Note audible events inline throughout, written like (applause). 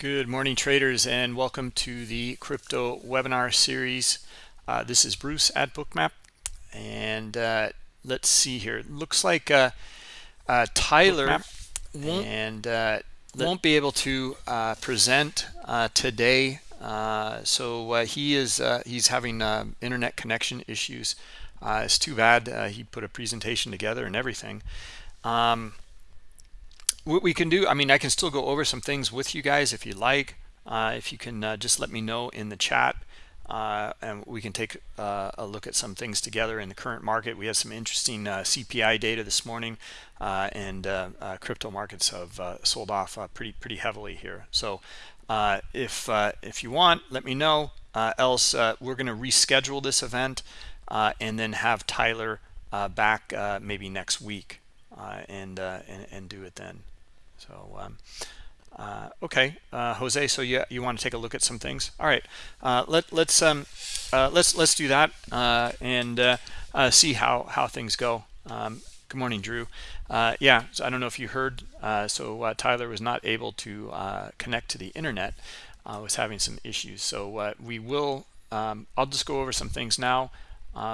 Good morning, traders, and welcome to the crypto webinar series. Uh, this is Bruce at Bookmap, and uh, let's see here. Looks like uh, uh Tyler won't, and uh, won't be able to uh, present today. so he is he's having internet connection issues. it's too bad. he put a presentation together and everything. Um, what we can do i mean i can still go over some things with you guys if you like. Uh, if you can uh, just let me know in the chat uh, and we can take uh, a look at some things together in the current market. We have some interesting uh, cpi data this morning uh, and uh, uh, crypto markets have uh, sold off pretty pretty heavily here. So if if you want let me know. Else we're going to reschedule this event and then have tyler back maybe next week and, and and do it then so, um, uh, okay, uh, Jose. So you you want to take a look at some things? All right. Uh, let let's um, uh, let's let's do that uh, and uh, see how how things go. Um, good morning, Drew. yeah. So I don't know if you heard. so Tyler was not able to connect to the internet. was having some issues. So we will. Um, I'll just go over some things now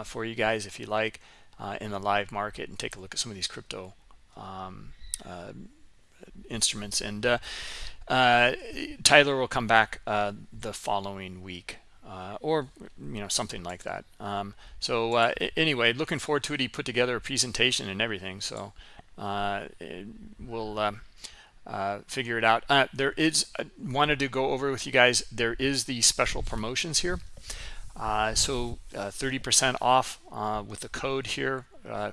for you guys if you like in the live market and take a look at some of these crypto um, instruments. And uh, uh, Tyler will come back uh, the following week uh, or you know something like that. Um, so uh, anyway looking forward to it. He put together a presentation and everything. So uh, we'll figure it out. There is wanted to go over with you guys there is the special promotions here. So 30% off with the code here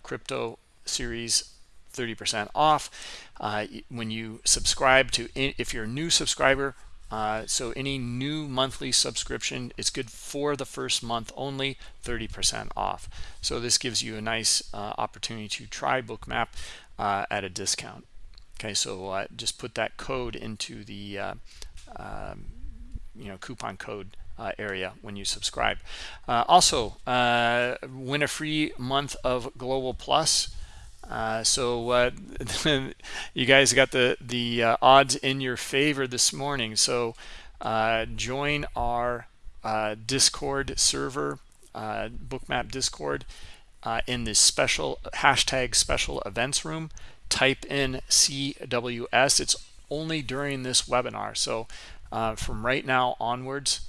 crypto series 30% off uh, when you subscribe to if you're a new subscriber uh, so any new monthly subscription is good for the first month only 30% off. So this gives you a nice uh, opportunity to try bookmap uh, at a discount. Okay so uh, just put that code into the uh, um, you know coupon code uh, area when you subscribe. Also, win a free month of Global Plus uh, so uh, (laughs) you guys got the the uh, odds in your favor this morning. So uh, join our uh, Discord server, Bookmap Discord, in this special hashtag special events room. Type in CWS. It's only during this webinar. So from right now onwards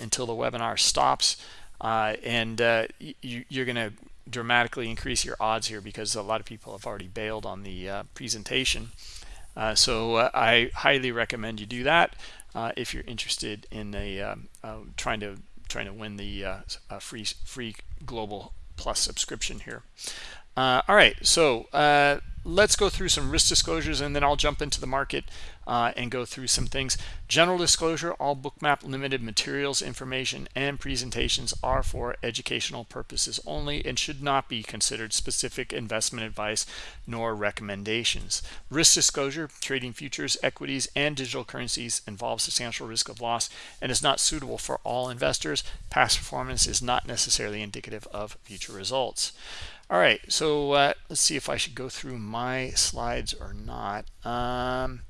until the webinar stops, and you, you're going to dramatically increase your odds here because a lot of people have already bailed on the uh, presentation. Uh, so uh, I highly recommend you do that uh, if you're interested in a um, uh, trying to trying to win the uh, free free global plus subscription here. All right, so let's go through some risk disclosures and then I'll jump into the market uh, and go through some things. General disclosure, all bookmap limited materials, information, and presentations are for educational purposes only and should not be considered specific investment advice nor recommendations. Risk disclosure, trading futures, equities, and digital currencies involves substantial risk of loss and is not suitable for all investors. Past performance is not necessarily indicative of future results. All right, so uh, let's see if I should go through my slides or not. Um,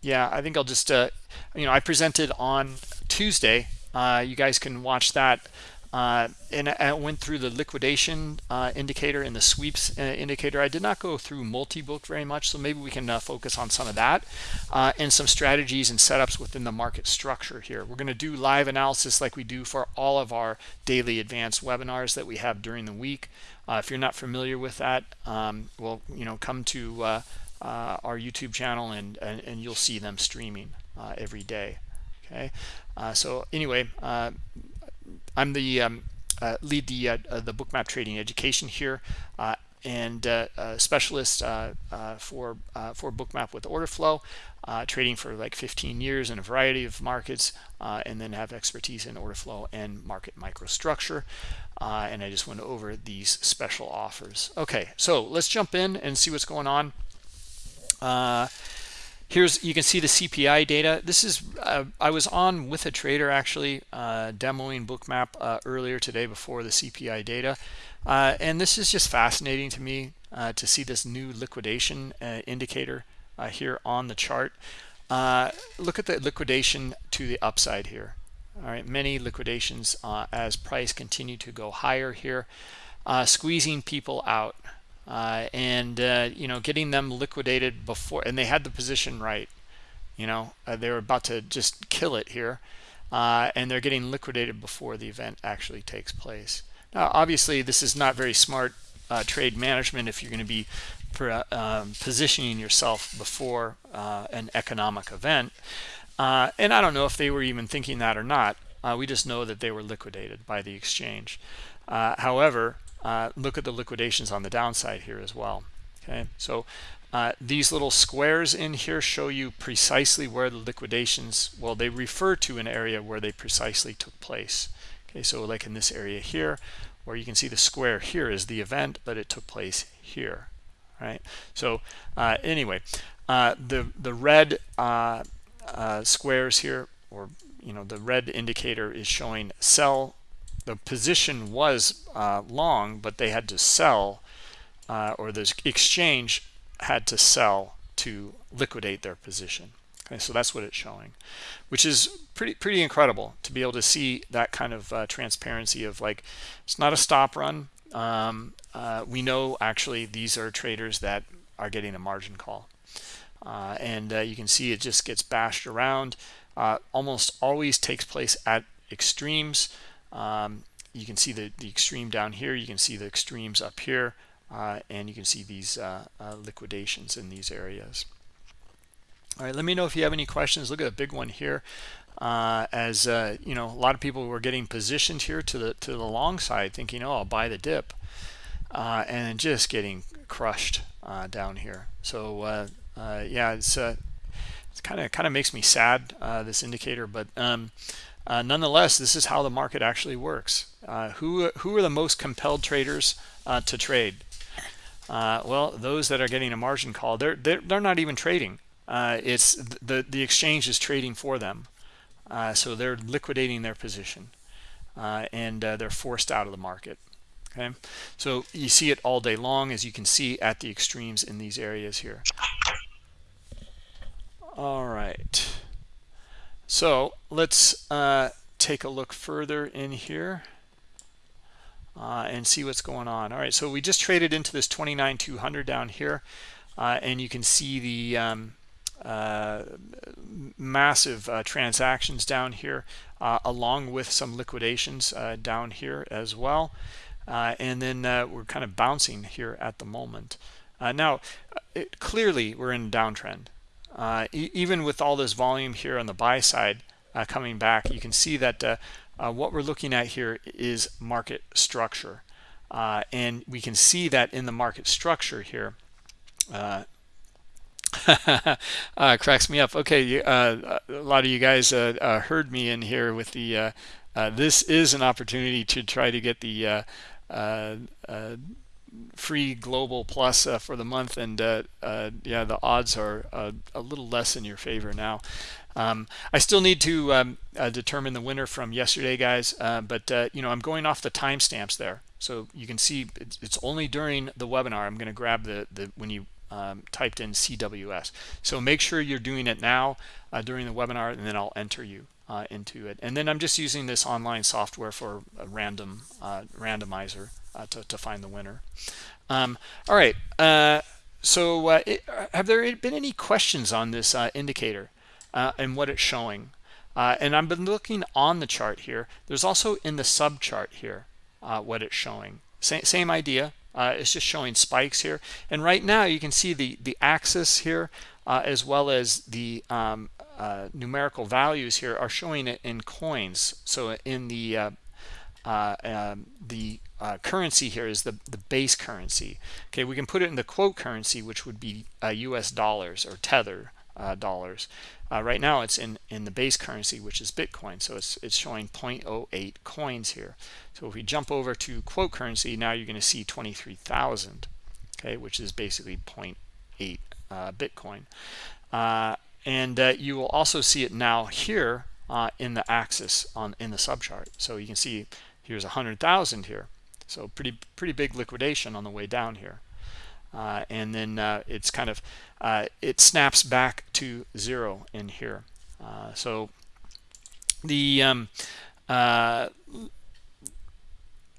yeah, I think I'll just, uh, you know, I presented on Tuesday. Uh, you guys can watch that uh, and I went through the liquidation uh, indicator and the sweeps uh, indicator. I did not go through multi-book very much, so maybe we can uh, focus on some of that uh, and some strategies and setups within the market structure here. We're going to do live analysis like we do for all of our daily advanced webinars that we have during the week. Uh, if you're not familiar with that, um, well, you know, come to our YouTube channel and, and, and you'll see them streaming every day. Okay, so anyway, I'm the um, uh, lead the uh, uh the bookmap trading education here uh, and uh, specialist for for bookmap with order flow trading for like 15 years in a variety of markets and then have expertise in order flow and market microstructure and I just went over these special offers. Okay so let's jump in and see what's going on here's you can see the cpi data. This is uh, i was on with a trader actually uh, demoing bookmap uh, earlier today before the cpi data. Uh, and this is just fascinating to me uh, to see this new liquidation uh, indicator here on the chart. Look at the liquidation to the upside here. All right many liquidations as price continue to go higher here squeezing people out uh, and uh, you know getting them liquidated before and they had the position right you know uh, they were about to just kill it here uh, and they're getting liquidated before the event actually takes place now obviously this is not very smart trade management if you're going to be um, positioning yourself before an economic event uh, and I don't know if they were even thinking that or not. Uh, we just know that they were liquidated by the exchange. Uh, however, uh, look at the liquidations on the downside here as well. Okay, so uh, these little squares in here show you precisely where the liquidations, well, they refer to an area where they precisely took place. Okay, so like in this area here, where you can see the square here is the event, but it took place here, right? So uh, anyway, the the red uh, squares here or you know the red indicator is showing sell the position was uh, long but they had to sell uh, or the exchange had to sell to liquidate their position. Okay so that's what it's showing which is pretty pretty incredible to be able to see that kind of uh, transparency of like it's not a stop run. Um, uh, we know actually these are traders that are getting a margin call. Uh, and uh, you can see it just gets bashed around. Almost always takes place at extremes um, you can see the, the extreme down here you can see the extremes up here uh, and you can see these uh, uh, liquidations in these areas. All right let me know if you have any questions. Look at a big one here as you know a lot of people were getting positioned here to the to the long side thinking oh I'll buy the dip and just getting crushed down here. So uh, yeah, it's uh, it's kind of kind of makes me sad uh, this indicator, but um, uh, nonetheless, this is how the market actually works. Uh, who who are the most compelled traders uh, to trade? well, those that are getting a margin call, they're they're, they're not even trading. it's the the exchange is trading for them, so they're liquidating their position, and they're forced out of the market okay so you see it all day long as you can see at the extremes in these areas here all right. So let's uh, take a look further in here uh, and see what's going on. All right, so we just traded into this 29,200 down here, uh, and you can see the um, uh, massive uh, transactions down here, uh, along with some liquidations down here as well. and then we're kind of bouncing here at the moment. now, it, clearly we're in a downtrend uh, e even with all this volume here on the buy side uh, coming back you can see that uh, uh what we're looking at here is market structure. Uh, and we can see that in the market structure here (laughs) cracks me up. Okay a lot of you guys heard me in here with the this is an opportunity to try to get the free global plus uh, for the month and uh, uh, yeah the odds are uh, a little less in your favor now. Um, I still need to um, uh, determine the winner from yesterday guys uh, but you know I'm going off the timestamps there. So you can see it's, it's, only during the webinar I'm going to grab the the when you um, typed in CWS so make sure you're doing it now during the webinar and then I'll enter you into it and then I'm just using this online software for a random randomizer uh, to, to find the winner. Um, all right. Uh, so uh, it, have there been any questions on this uh, indicator uh, and what it's showing? Uh, and I've been looking on the chart here. There's also in the sub chart here what it's showing. Same, same idea. it's just showing spikes here. And right now you can see the, the axis here as well as the um, numerical values here are showing it in coins. So in the um, the uh, currency here is the, the base currency. Okay, we can put it in the quote currency, which would be uh, US dollars or tether uh, dollars. Uh, right now it's in, in the base currency, which is Bitcoin. So it's, it's showing 0.08 coins here. So if we jump over to quote currency, now you're going to see 23,000, okay, which is basically 0.8 uh, Bitcoin. Uh, and you will also see it now here in the axis on in the subchart. So you can see here's 100,000 here so pretty pretty big liquidation on the way down here. Uh, and then uh, it's kind of uh, it snaps back to zero in here. Uh, so the um, uh,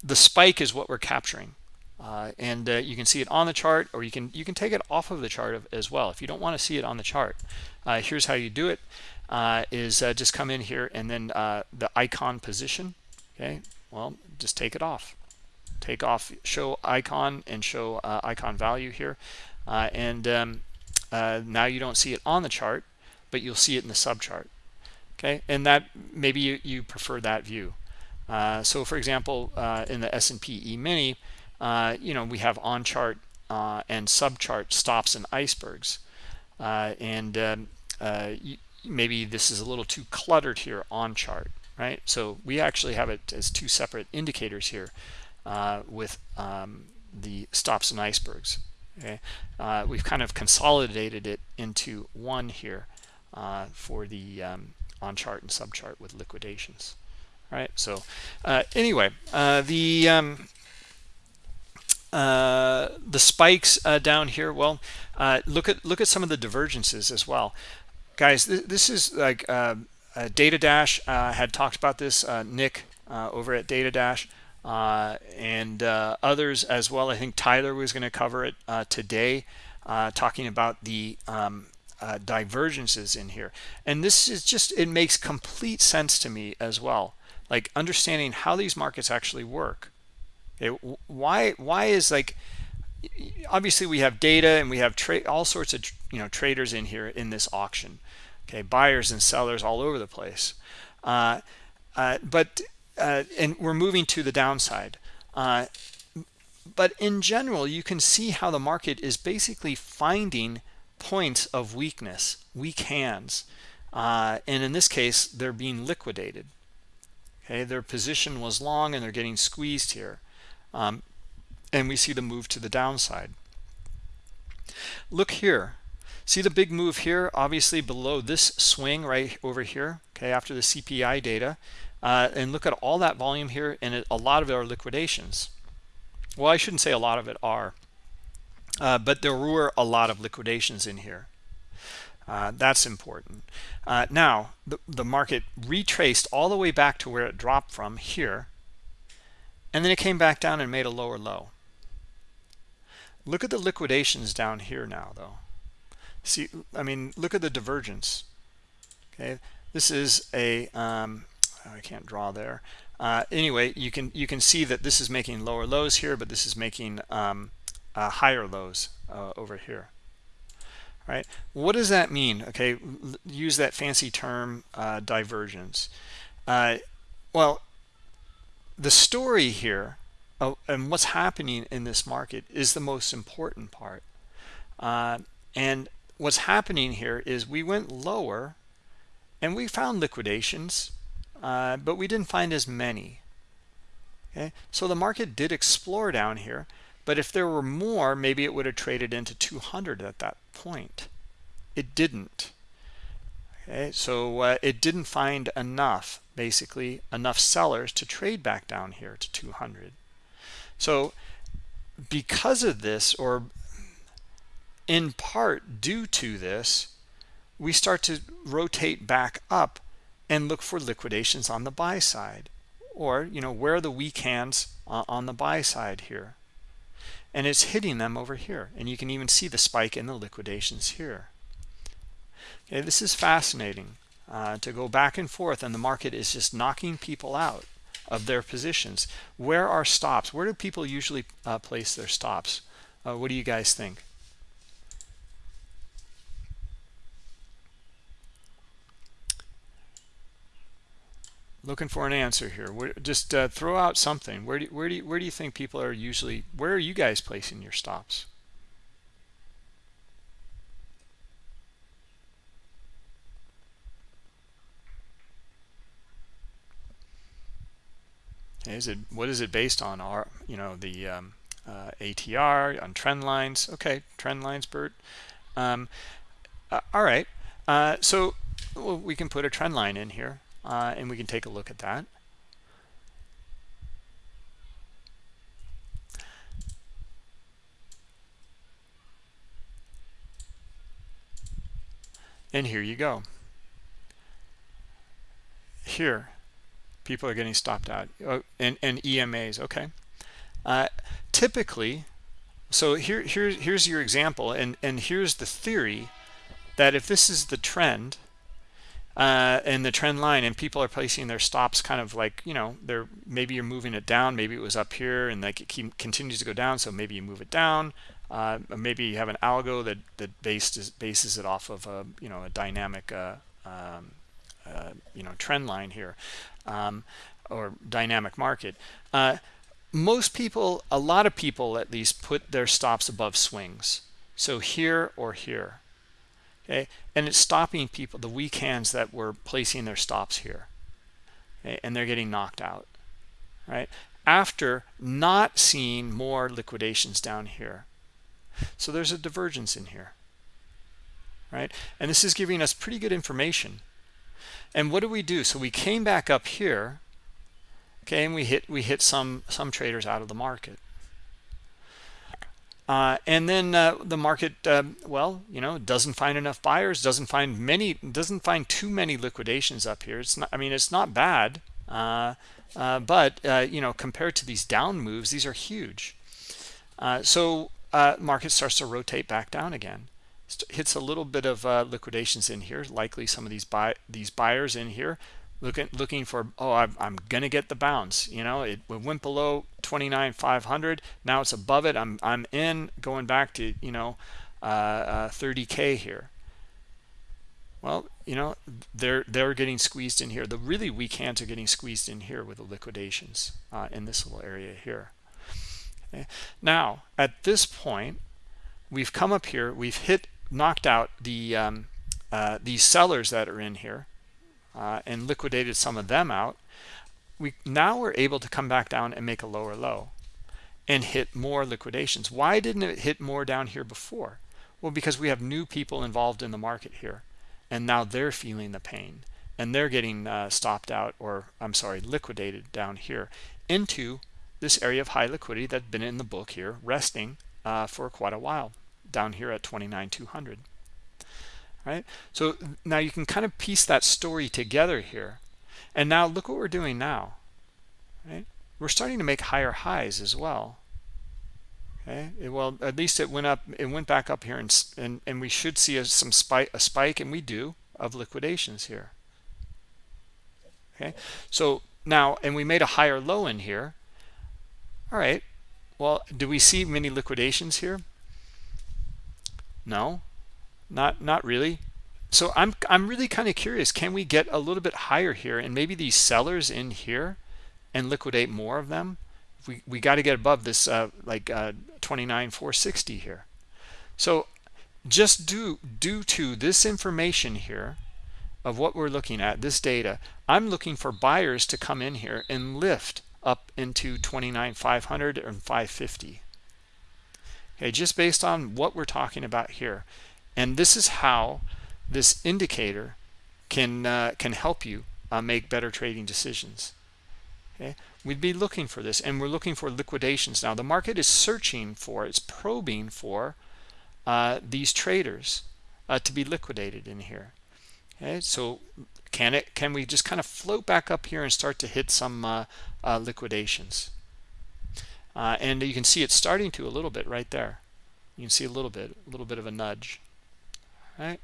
the spike is what we're capturing. Uh, and uh, you can see it on the chart or you can you can take it off of the chart as well. If you don't want to see it on the chart uh, here's how you do it uh, is uh, just come in here and then uh, the icon position okay? Well just take it off. Take off show icon and show icon value here. And um, now you don't see it on the chart but you'll see it in the subchart okay? And that maybe you, you prefer that view. So for example in the S&P E-mini uh, you know, we have on chart uh, and sub chart stops and icebergs. Uh, and um, uh, maybe this is a little too cluttered here on chart, right? So we actually have it as two separate indicators here uh, with um, the stops and icebergs. Okay, we've kind of consolidated it into one here for the um, on chart and sub chart with liquidations. All right. So anyway, the um, uh, the spikes uh, down here. Well uh, look at look at some of the divergences as well. Guys th this is like uh, DataDash uh, had talked about this nick over at DataDash and others as well. I think tyler was going to cover it today talking about the um, divergences in here. And this is just it makes complete sense to me as well. Like understanding how these markets actually work Okay, why why is like obviously we have data and we have trade all sorts of you know traders in here in this auction. Okay, buyers and sellers all over the place. Uh, uh, but uh, and we're moving to the downside. Uh, but in general, you can see how the market is basically finding points of weakness, weak hands. Uh, and in this case, they're being liquidated. Okay, their position was long and they're getting squeezed here um, and we see the move to the downside. Look here. See the big move here obviously below this swing right over here okay after the cpi data. Uh, and look at all that volume here and it, a lot of it are liquidations. Well i shouldn't say a lot of it are uh, but there were a lot of liquidations in here. Uh, that's important. Uh, now the, the market retraced all the way back to where it dropped from here and then it came back down and made a lower low. Look at the liquidations down here now though. See i mean look at the divergence. Okay this is a um, oh, i can't draw there. Uh, anyway you can you can see that this is making lower lows here but this is making um, uh, higher lows uh, over here. Right? What does that mean? Okay use that fancy term uh, divergence. Uh, well the story here and what's happening in this market is the most important part. Uh, and what's happening here is we went lower and we found liquidations, uh, but we didn't find as many. Okay, so the market did explore down here, but if there were more, maybe it would have traded into 200 at that point. It didn't. Okay, so uh, it didn't find enough basically enough sellers to trade back down here to 200 so because of this or in part due to this we start to rotate back up and look for liquidations on the buy side or you know where are the weak hands on the buy side here? And it's hitting them over here and you can even see the spike in the liquidations here. Okay this is fascinating uh, to go back and forth and the market is just knocking people out of their positions. Where are stops? Where do people usually uh, place their stops? Uh, what do you guys think? Looking for an answer here. Where, just uh, throw out something. Where do, where do you, where do you think people are usually where are you guys placing your stops Is it what is it based on? Are you know the um, uh, ATR on trend lines? Okay, trend lines, Bert. Um, uh, all right. Uh, so well, we can put a trend line in here, uh, and we can take a look at that. and here you go here people are getting stopped out and, and emas okay? Uh, typically so here, here here's your example and and here's the theory that if this is the trend uh, and the trend line and people are placing their stops kind of like you know they're maybe you're moving it down maybe it was up here and like it keep, continues to go down so maybe you move it down uh, maybe you have an algo that that bases bases it off of a you know a dynamic uh, um, uh, you know trend line here um, or dynamic market. Uh, most people a lot of people at least put their stops above swings. So here or here. Okay? And it's stopping people the weak hands that were placing their stops here. Okay? and they're getting knocked out. Right? After not seeing more liquidations down here. So there's a divergence in here. Right? And this is giving us pretty good information and what do we do so we came back up here okay and we hit we hit some some traders out of the market uh, and then uh, the market, uh, well, you know, doesn't find enough buyers, doesn't find many, doesn't find too many liquidations up here. It's not, I mean, it's not bad, uh, uh, but uh, you know, compared to these down moves, these are huge. so market starts to rotate back down again. Hits a little bit of liquidations in here, likely some of these buy these buyers in here looking looking for oh I'm, I'm gonna get the bounce you know? It went below 29 500 now it's above it I'm I'm in going back to you know uh, uh, 30k here. Well you know they're they're getting squeezed in here. The really weak hands are getting squeezed in here with the liquidations uh, in this little area here. Okay. now at this point we've come up here we've hit knocked out the um, uh, these sellers that are in here uh, and liquidated some of them out we now we're able to come back down and make a lower low and hit more liquidations. Why didn't it hit more down here before? Well because we have new people involved in the market here and now they're feeling the pain and they're getting uh, stopped out or i'm sorry liquidated down here into this area of high liquidity that's been in the book here resting uh, for quite a while down here at 29 200 right? So now you can kind of piece that story together here. And now look what we're doing now. Right? We're starting to make higher highs as well. Okay? It, well at least it went up it went back up here and and, and we should see a, some spike a spike and we do of liquidations here. Okay? So now and we made a higher low in here. All right. Well do we see many liquidations here no? Not not really? So i'm i'm really kind of curious can we get a little bit higher here and maybe these sellers in here and liquidate more of them? We we got to get above this uh like uh 29 460 here. So just due due to this information here of what we're looking at this data i'm looking for buyers to come in here and lift up into 29 500 and 550 okay just based on what we're talking about here. And this is how this indicator can uh, can help you uh, make better trading decisions. Okay we'd be looking for this and we're looking for liquidations. Now the market is searching for it's probing for uh, these traders uh, to be liquidated in here. Okay so can it can we just kind of float back up here and start to hit some uh, uh, and you can see it's starting to a little bit right there. You can see a little bit a little bit of a nudge. Right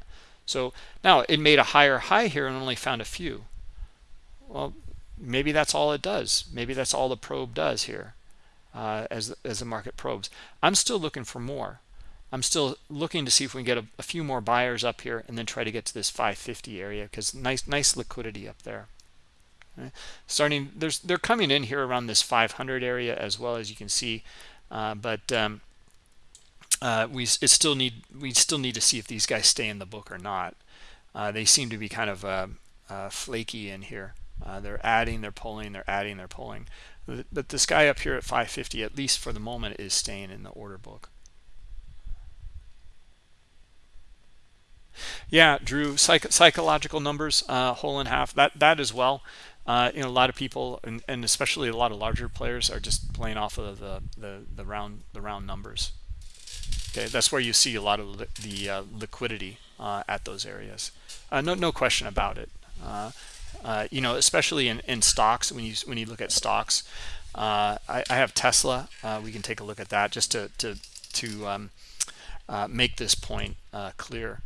so now it made a higher high here and only found a few. Well maybe that's all it does. Maybe that's all the probe does here uh, as as the market probes. I'm still looking for more. I'm still looking to see if we can get a, a few more buyers up here and then try to get to this 550 area because nice nice liquidity up there? Starting there's they're coming in here around this 500 area as well as you can see uh, but um, uh, we still need we still need to see if these guys stay in the book or not. Uh, they seem to be kind of uh, uh flaky in here. Uh, they're adding, they're pulling, they're adding, they're pulling. But this guy up here at 550, at least for the moment, is staying in the order book. Yeah, Drew, psych psychological numbers, uh, whole and half, that that as well. Uh, you know, a lot of people, and, and, especially a lot of larger players, are just playing off of the the, the round the round numbers. Okay, that's where you see a lot of li the uh, liquidity uh, at those areas. Uh, no, no question about it. Uh, uh, you know, especially in, in stocks when you when you look at stocks. I, I, have Tesla. we can take a look at that just to to to um, make this point clear.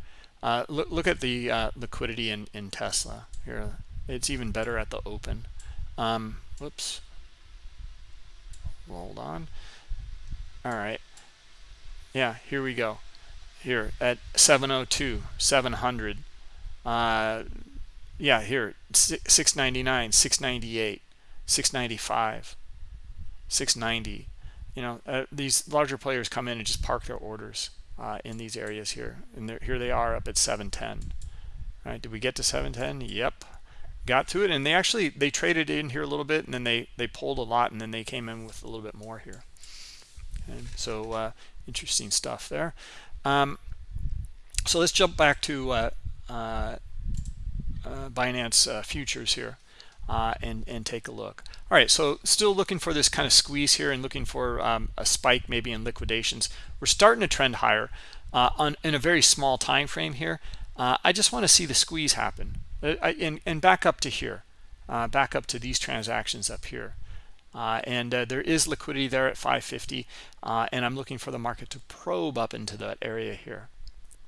look, look at the liquidity in in Tesla here. It's even better at the open. Um, whoops. Hold on. All right. Yeah, here we go. Here at 702, 700. Uh, yeah, here 699, 698, 695, 690. You know, uh, these larger players come in and just park their orders uh, in these areas here, and here they are up at 710. All right, did we get to 710? Yep, got to it, and they actually they traded in here a little bit, and then they they pulled a lot, and then they came in with a little bit more here. And so uh, interesting stuff there. Um, so let's jump back to uh, uh, uh Binance uh, futures here uh, and and take a look. All right, so still looking for this kind of squeeze here and looking for um, a spike maybe in liquidations. We're starting to trend higher on in a very small time frame here. I just want to see the squeeze happen. Uh, and, and back up to here, uh, back up to these transactions up here. Uh, and uh, there is liquidity there at 550 uh, and I'm looking for the market to probe up into that area here.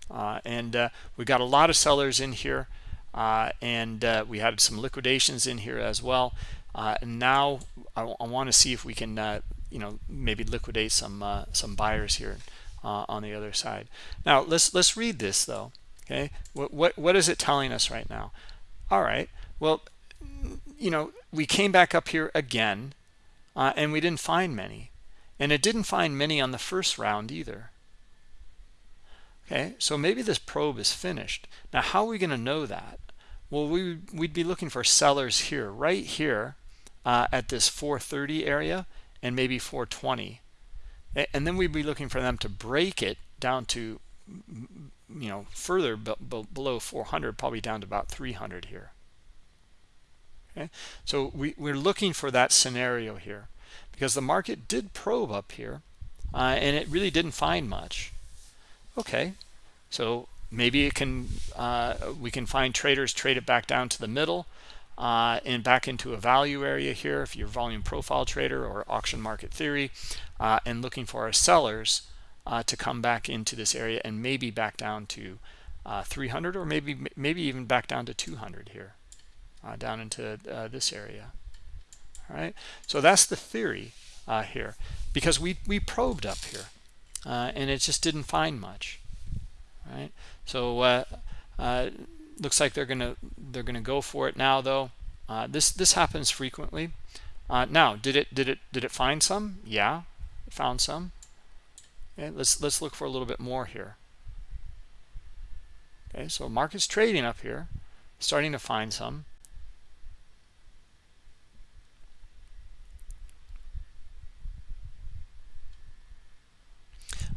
Uh, and we got a lot of sellers in here and we had some liquidations in here as well. And now I, I want to see if we can you know maybe liquidate some some buyers here on the other side. Now let's let's read this though okay? What, what what is it telling us right now? All right well you know we came back up here again uh, and we didn't find many. And it didn't find many on the first round either. Okay so maybe this probe is finished. Now how are we going to know that? Well we we'd be looking for sellers here right here uh, at this 430 area and maybe 420 and then we'd be looking for them to break it down to you know further below 400 probably down to about 300 here. Okay? So we, we're looking for that scenario here because the market did probe up here uh, and it really didn't find much. Okay so maybe it can uh, we can find traders trade it back down to the middle uh, and back into a value area here if you're volume profile trader or auction market theory uh, and looking for our sellers uh, to come back into this area and maybe back down to uh, 300 or maybe maybe even back down to 200 here uh, down into uh, this area. All right so that's the theory uh, here because we we probed up here uh, and it just didn't find much. Right so looks like they're gonna they're gonna go for it now though. This this happens frequently. Now did it did it did it find some? Yeah it found some Let's let's look for a little bit more here. Okay, so market's trading up here, starting to find some.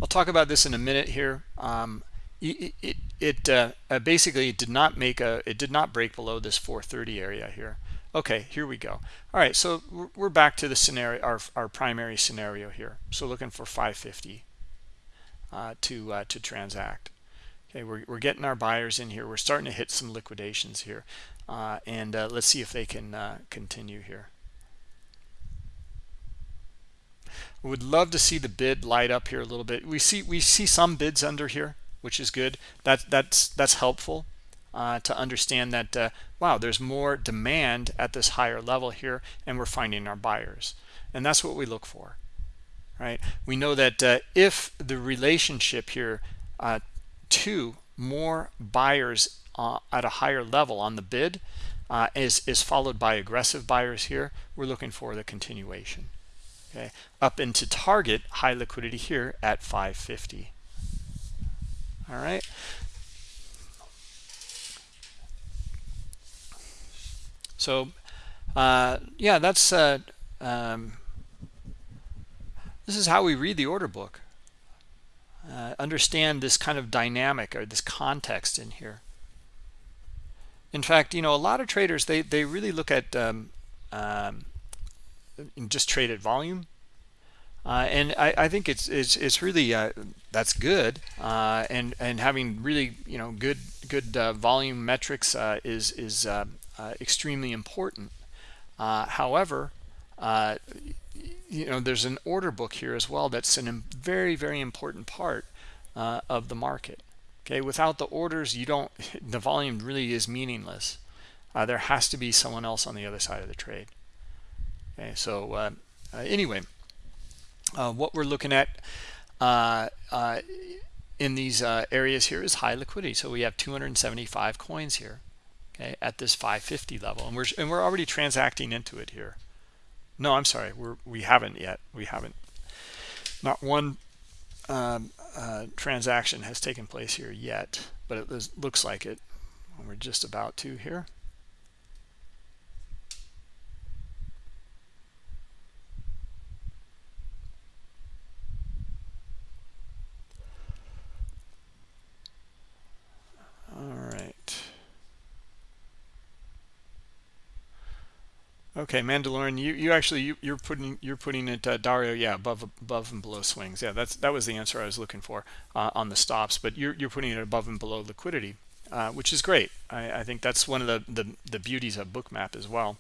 I'll talk about this in a minute here. Um, it it, it uh, uh, basically did not make a it did not break below this 430 area here. Okay, here we go. All right, so we're back to the scenario, our our primary scenario here. So looking for 550 uh, to uh, to transact. Okay, we're, we're getting our buyers in here. We're starting to hit some liquidations here. Uh, and uh, let's see if they can uh, continue here. Would love to see the bid light up here a little bit. We see we see some bids under here, which is good. That that's that's helpful uh, to understand that uh, wow, there's more demand at this higher level here, and we're finding our buyers, and that's what we look for right? We know that uh, if the relationship here uh, to more buyers uh, at a higher level on the bid uh, is, is followed by aggressive buyers here, we're looking for the continuation. Okay, up into target high liquidity here at 550. All right. So, uh, yeah, that's uh, um, this is how we read the order book. Uh, understand this kind of dynamic or this context in here. In fact, you know, a lot of traders, they, they really look at um, um, just trade at volume. uh, and I, I, think it's it's it's really uh, that's good, uh, and and having really you know good good uh, volume metrics uh, is is extremely important. however, you know there's an order book here as well that's a very very important part of the market. Okay, without the orders, you don't (laughs) the volume really is meaningless. there has to be someone else on the other side of the trade. Okay, so anyway uh, what we're looking at uh, uh, in these uh, areas here is high liquidity. So we have 275 coins here, okay, at this 550 level, and we're and we're already transacting into it here. No, I'm sorry, we're we haven't yet. We haven't. Not one um, uh, transaction has taken place here yet, but it looks like it. We're just about to here. Okay, Mandalorian, you, you actually you, you're putting you're putting it uh, Dario, yeah, above above and below swings. Yeah, that's that was the answer I was looking for uh, on the stops. But you're you're putting it above and below liquidity, uh, which is great. I, I think that's one of the, the the beauties of Bookmap as well.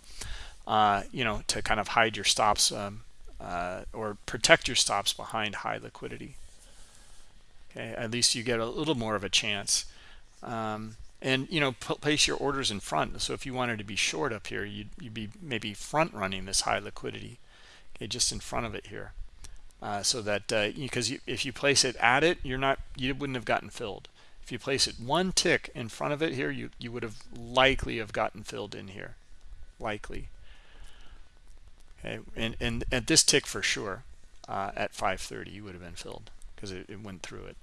Uh, you know, to kind of hide your stops um, uh, or protect your stops behind high liquidity. Okay, at least you get a little more of a chance. Um, and you know place your orders in front. So if you wanted to be short up here you'd, you'd be maybe front running this high liquidity okay just in front of it here. Uh, so that because uh, if you place it at it you're not you wouldn't have gotten filled. If you place it one tick in front of it here you you would have likely have gotten filled in here. Likely. Okay and and at this tick for sure uh, at 530 you would have been filled because it, it went through it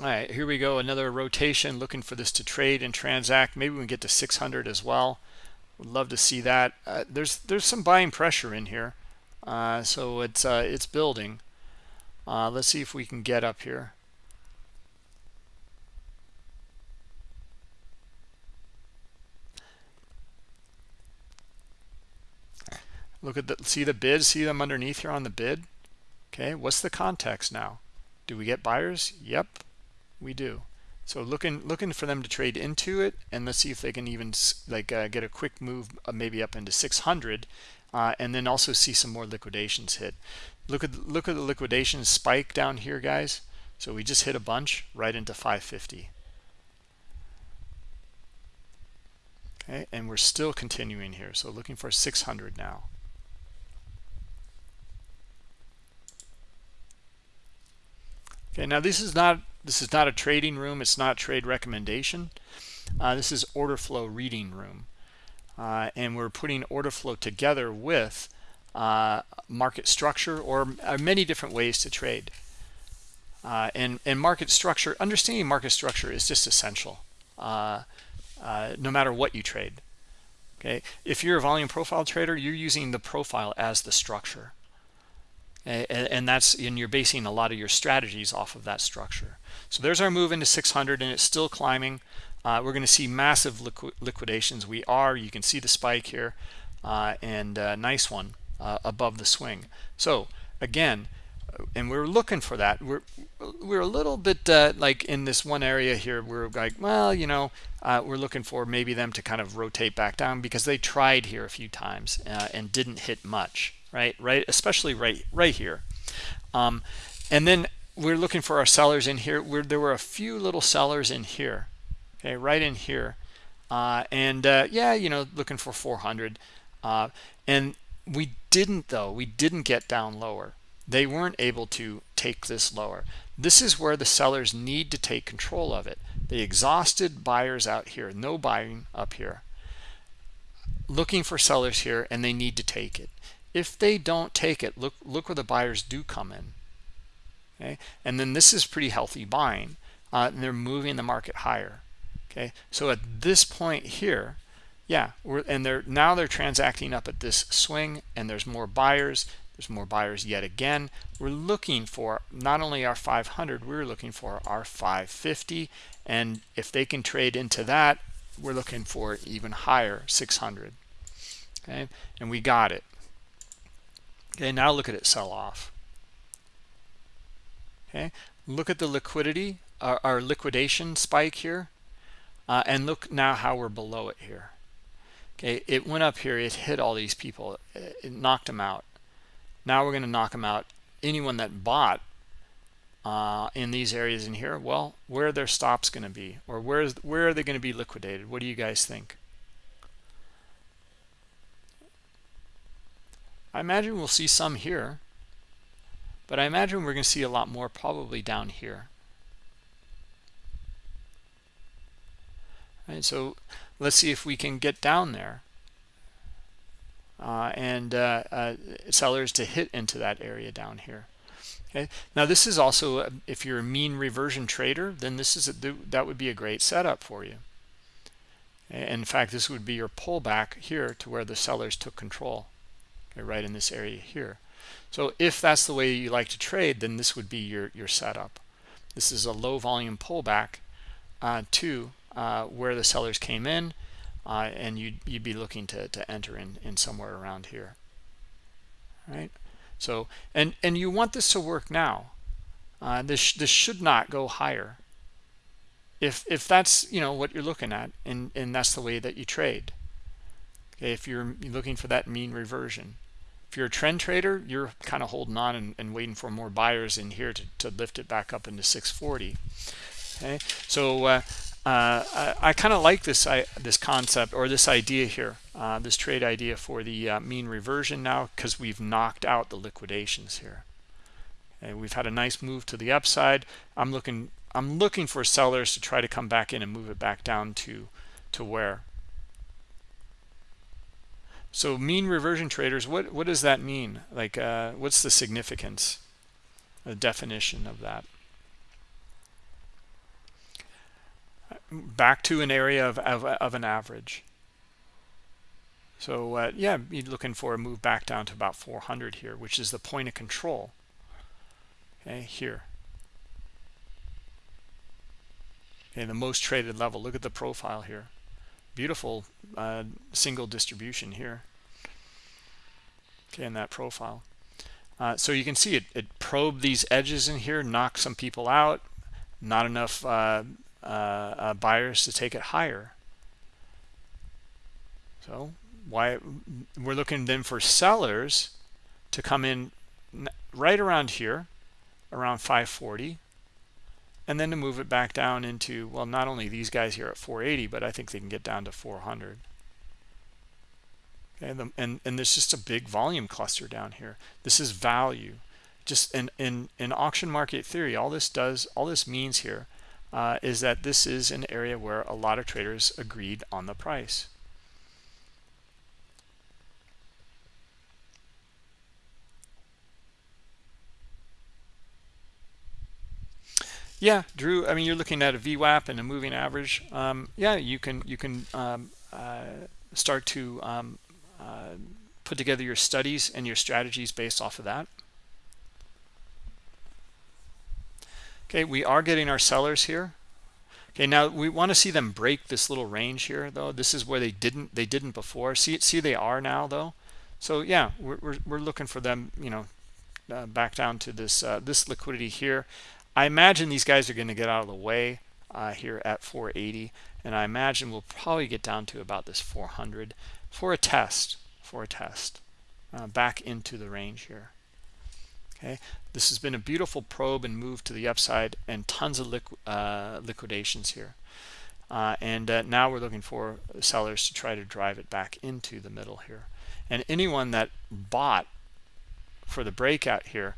all right here we go another rotation looking for this to trade and transact. Maybe we can get to 600 as well. Would love to see that. Uh, there's there's some buying pressure in here uh, so it's uh, it's building. Uh, let's see if we can get up here. Look at the see the bid? See them underneath here on the bid? Okay what's the context now? Do we get buyers? Yep we do. So looking looking for them to trade into it and let's see if they can even like uh, get a quick move uh, maybe up into 600 uh, and then also see some more liquidations hit. Look at look at the liquidation spike down here guys. So we just hit a bunch right into 550 okay and we're still continuing here. So looking for 600 now. Okay now this is not this is not a trading room. It's not trade recommendation. Uh, this is order flow reading room. Uh, and we're putting order flow together with uh, market structure or uh, many different ways to trade. Uh, and, and market structure, understanding market structure is just essential uh, no matter what you trade. Okay, if you're a volume profile trader, you're using the profile as the structure. And, and that's and you're basing a lot of your strategies off of that structure. So there's our move into 600 and it's still climbing. Uh, we're going to see massive liqu liquidations. We are, you can see the spike here uh, and a nice one uh, above the swing. So again, and we're looking for that. We're we're a little bit uh, like in this one area here. We're like, well, you know, uh, we're looking for maybe them to kind of rotate back down because they tried here a few times uh, and didn't hit much, right? Right, especially right right here. Um, and then we're looking for our sellers in here. Where there were a few little sellers in here okay right in here. Uh, and uh, yeah you know looking for 400 uh, and we didn't though we didn't get down lower. They weren't able to take this lower. This is where the sellers need to take control of it. They exhausted buyers out here no buying up here. Looking for sellers here and they need to take it. If they don't take it look look where the buyers do come in okay? And then this is pretty healthy buying uh, and they're moving the market higher okay? So at this point here yeah and they're now they're transacting up at this swing and there's more buyers there's more buyers yet again. We're looking for not only our 500 we're looking for our 550 and if they can trade into that we're looking for even higher 600 okay? And we got it. Okay now look at it sell off okay? Look at the liquidity our, our liquidation spike here uh, and look now how we're below it here. Okay? It went up here it hit all these people it knocked them out. Now we're going to knock them out. Anyone that bought uh, in these areas in here well where are their stops going to be? Or where is where are they going to be liquidated? What do you guys think? I imagine we'll see some here but I imagine we're going to see a lot more probably down here. Right so let's see if we can get down there uh, and uh, uh, sellers to hit into that area down here. Okay now this is also a, if you're a mean reversion trader then this is a, that would be a great setup for you. In fact this would be your pullback here to where the sellers took control okay, right in this area here so if that's the way you like to trade then this would be your your setup. This is a low volume pullback uh, to uh, where the sellers came in uh, and you'd, you'd be looking to, to enter in in somewhere around here. Right so and and you want this to work now. Uh, this this should not go higher. If if that's you know what you're looking at and and that's the way that you trade. Okay if you're looking for that mean reversion if you're a trend trader you're kind of holding on and, and waiting for more buyers in here to, to lift it back up into 640 okay so uh, uh, I, I kind of like this I, this concept or this idea here, uh, this trade idea for the uh, mean reversion now because we've knocked out the liquidations here. And we've had a nice move to the upside. I'm looking I'm looking for sellers to try to come back in and move it back down to to where. So mean reversion traders, what what does that mean? Like, uh, what's the significance, the definition of that? back to an area of, of, of an average. So uh, yeah, you're looking for a move back down to about 400 here, which is the point of control. Okay, here. Okay, the most traded level. Look at the profile here. Beautiful uh, single distribution here. Okay, in that profile. Uh, so you can see it, it probed these edges in here, knocked some people out. Not enough uh, uh, uh, buyers to take it higher. So why we're looking then for sellers to come in right around here, around 540, and then to move it back down into, well, not only these guys here at 480, but I think they can get down to 400. Okay, the, and, and there's just a big volume cluster down here. This is value. Just in, in, in auction market theory, all this does, all this means here uh, is that this is an area where a lot of traders agreed on the price. Yeah, Drew. I mean, you're looking at a VWAP and a moving average. Um, yeah, you can you can um, uh, start to um, uh, put together your studies and your strategies based off of that. Okay, we are getting our sellers here. Okay, now we want to see them break this little range here, though. This is where they didn't they didn't before. See see they are now though. So yeah, we're we're, we're looking for them, you know, uh, back down to this uh, this liquidity here. I imagine these guys are going to get out of the way uh, here at 480, and I imagine we'll probably get down to about this 400 for a test for a test uh, back into the range here. Okay? This has been a beautiful probe and move to the upside and tons of liqu uh, liquidations here. Uh, and uh, now we're looking for sellers to try to drive it back into the middle here. And anyone that bought for the breakout here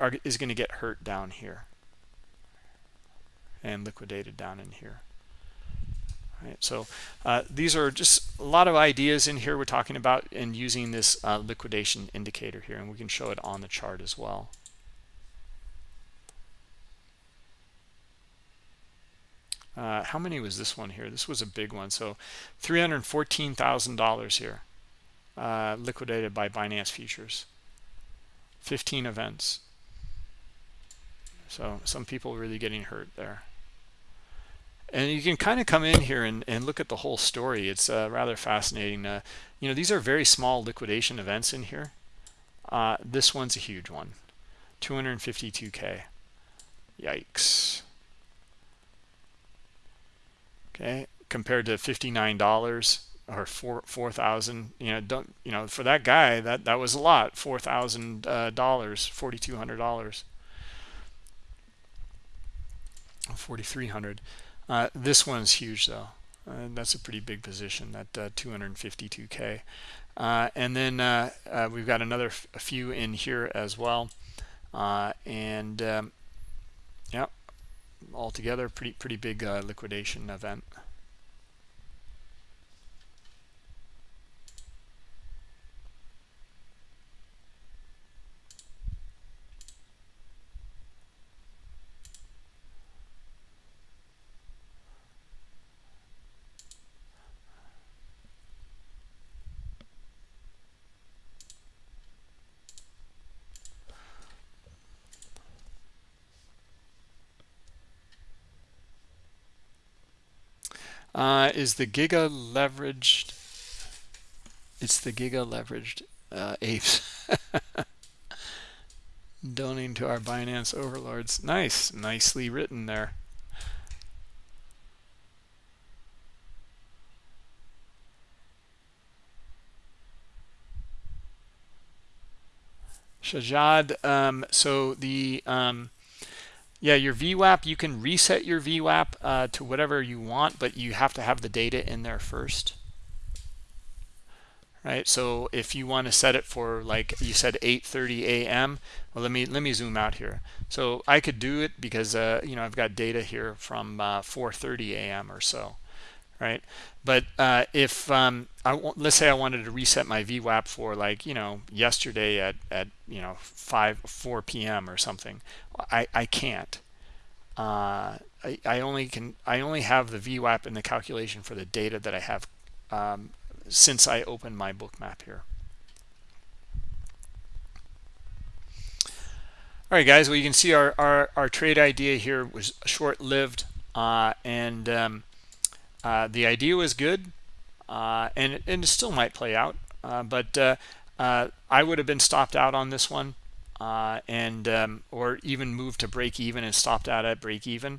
are, is going to get hurt down here and liquidated down in here. Right so uh, these are just a lot of ideas in here we're talking about and using this uh, liquidation indicator here and we can show it on the chart as well. Uh, how many was this one here? This was a big one. So $314,000 here uh, liquidated by Binance futures. 15 events. So some people really getting hurt there and you can kind of come in here and, and look at the whole story. It's uh, rather fascinating. Uh, you know these are very small liquidation events in here. Uh, this one's a huge one. 252k yikes. Okay compared to $59 or four four thousand you know don't you know for that guy that that was a lot. Four thousand uh, dollars forty two hundred dollars. 4300 uh, this one's huge though. Uh, that's a pretty big position that uh, 252k uh, and then uh, uh, we've got another a few in here as well. And um, yeah altogether pretty pretty big liquidation event uh, is the giga leveraged it's the giga leveraged uh, apes (laughs) donating to our binance overlords. Nice nicely written there. Shajad, um, so the um, yeah, your VWAP, you can reset your VWAP uh, to whatever you want, but you have to have the data in there first. Right, so if you want to set it for like you said 8:30 a.m. Well, let me let me zoom out here. So I could do it because uh, you know I've got data here from uh, 4:30 a.m. or so, right? But uh, if um, I let's say I wanted to reset my VWAP for like you know yesterday at at you know 5 4 p.m. or something, I, I can't. Uh, I, I only can I only have the VWAP in the calculation for the data that I have um, since I opened my Bookmap here. All right, guys. Well, you can see our our, our trade idea here was short-lived, uh, and um, uh, the idea was good, uh, and and it still might play out. Uh, but uh, I would have been stopped out on this one and um, or even moved to break even and stopped out at break even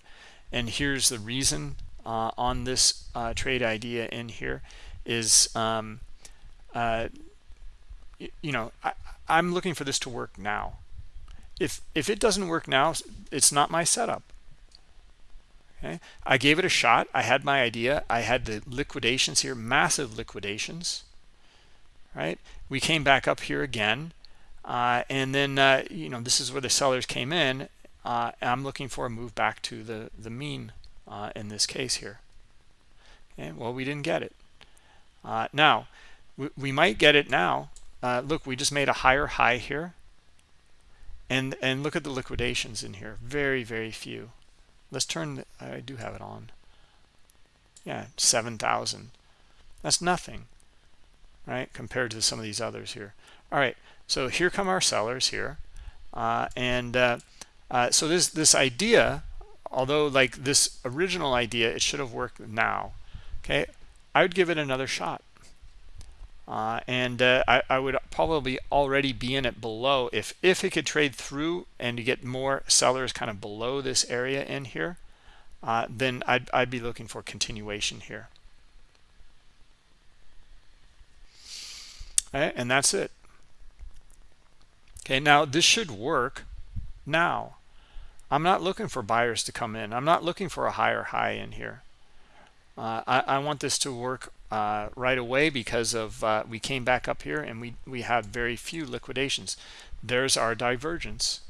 and here's the reason on this trade idea in here is um, you know I, I'm looking for this to work now if if it doesn't work now it's not my setup okay I gave it a shot I had my idea I had the liquidations here massive liquidations right we came back up here again uh, and then, uh, you know, this is where the sellers came in. Uh, I'm looking for a move back to the, the mean uh, in this case here. Okay, well, we didn't get it. Uh, now, we, we, might get it now. Uh, look, we just made a higher high here. And, and look at the liquidations in here. Very, very few. Let's turn, I do have it on. Yeah, 7,000. That's nothing, right, compared to some of these others here. All right, so here come our sellers here. Uh, and uh, uh, so this, this idea, although like this original idea, it should have worked now. Okay, I would give it another shot. Uh, and uh, I, I, would probably already be in it below if if it could trade through and get more sellers kind of below this area in here uh, then I'd, I'd be looking for continuation here and that's it Okay, now this should work now. I'm not looking for buyers to come in. I'm not looking for a higher high in here. Uh, I, I, want this to work uh, right away because of uh, we came back up here and we, we had very few liquidations. There's our divergence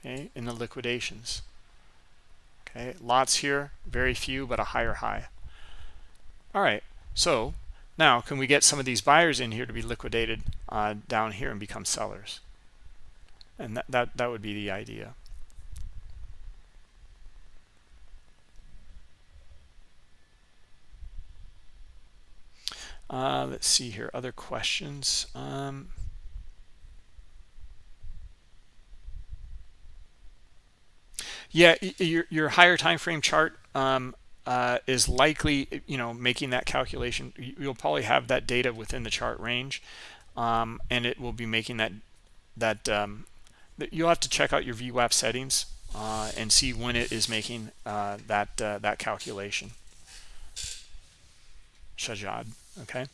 okay, in the liquidations. Okay, lots here, very few, but a higher high. All right, so now can we get some of these buyers in here to be liquidated uh, down here and become sellers? and that, that that would be the idea Uh, let's see here, other questions. Um, yeah, your, your higher time frame chart um, uh, is likely, you know, making that calculation. You'll probably have that data within the chart range, um, and it will be making that that um, you'll have to check out your VWAP settings uh, and see when it is making uh, that uh, that calculation. Shajad okay.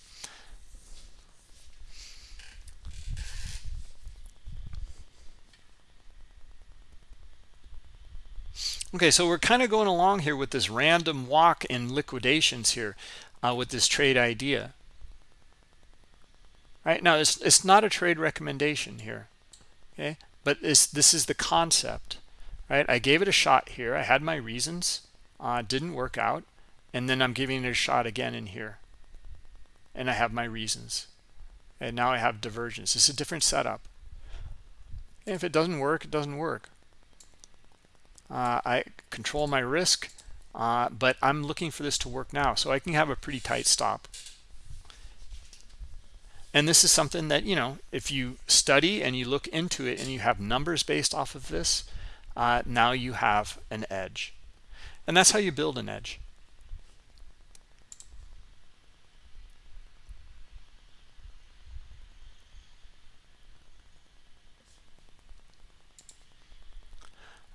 Okay, so we're kind of going along here with this random walk in liquidations here uh, with this trade idea. Right now, it's, it's not a trade recommendation here, okay? But this, this is the concept, right? I gave it a shot here. I had my reasons, uh, didn't work out, and then I'm giving it a shot again in here. And I have my reasons. And now I have divergence. It's a different setup. And if it doesn't work, it doesn't work. Uh, I control my risk, uh, but I'm looking for this to work now. So I can have a pretty tight stop. And this is something that, you know, if you study and you look into it and you have numbers based off of this, uh, now you have an edge. And that's how you build an edge.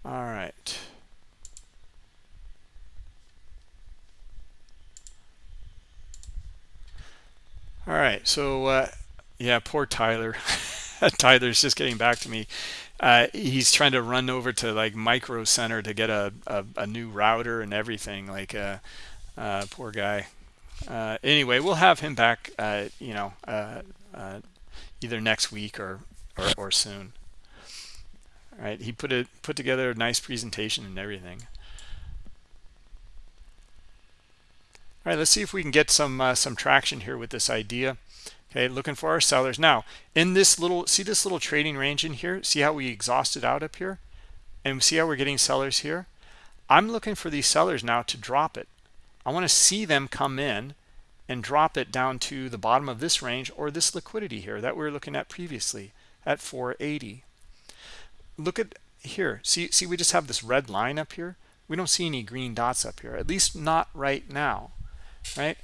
All right. All right. So, uh, yeah, poor Tyler. (laughs) Tyler's just getting back to me. Uh, he's trying to run over to like Micro Center to get a, a, a new router and everything. Like, uh, uh, poor guy. Uh, anyway, we'll have him back, uh, you know, uh, either next week or, or, or soon right? He put it put together a nice presentation and everything. All right let's see if we can get some uh, some traction here with this idea. Okay looking for our sellers. Now in this little see this little trading range in here? See how we exhausted out up here? And see how we're getting sellers here? I'm looking for these sellers now to drop it. I want to see them come in and drop it down to the bottom of this range or this liquidity here that we were looking at previously at 480 look at here. See see we just have this red line up here. We don't see any green dots up here at least not right now right?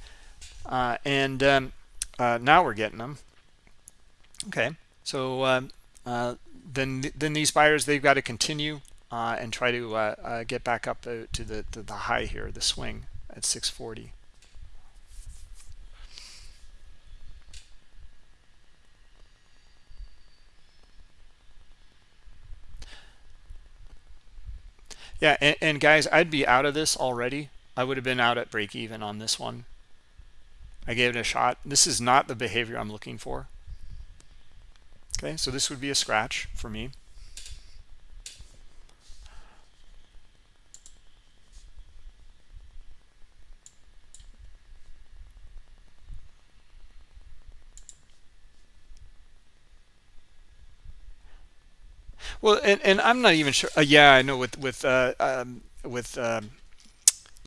Uh, and um, uh, now we're getting them. Okay so um, uh, then then these buyers they've got to continue uh, and try to uh, uh, get back up to the, to the high here the swing at 640 Yeah, and, and, guys, I'd be out of this already. I would have been out at break even on this one. I gave it a shot. This is not the behavior I'm looking for. Okay, so this would be a scratch for me. Well, and, and I'm not even sure. Uh, yeah, I know with with uh, um, with um,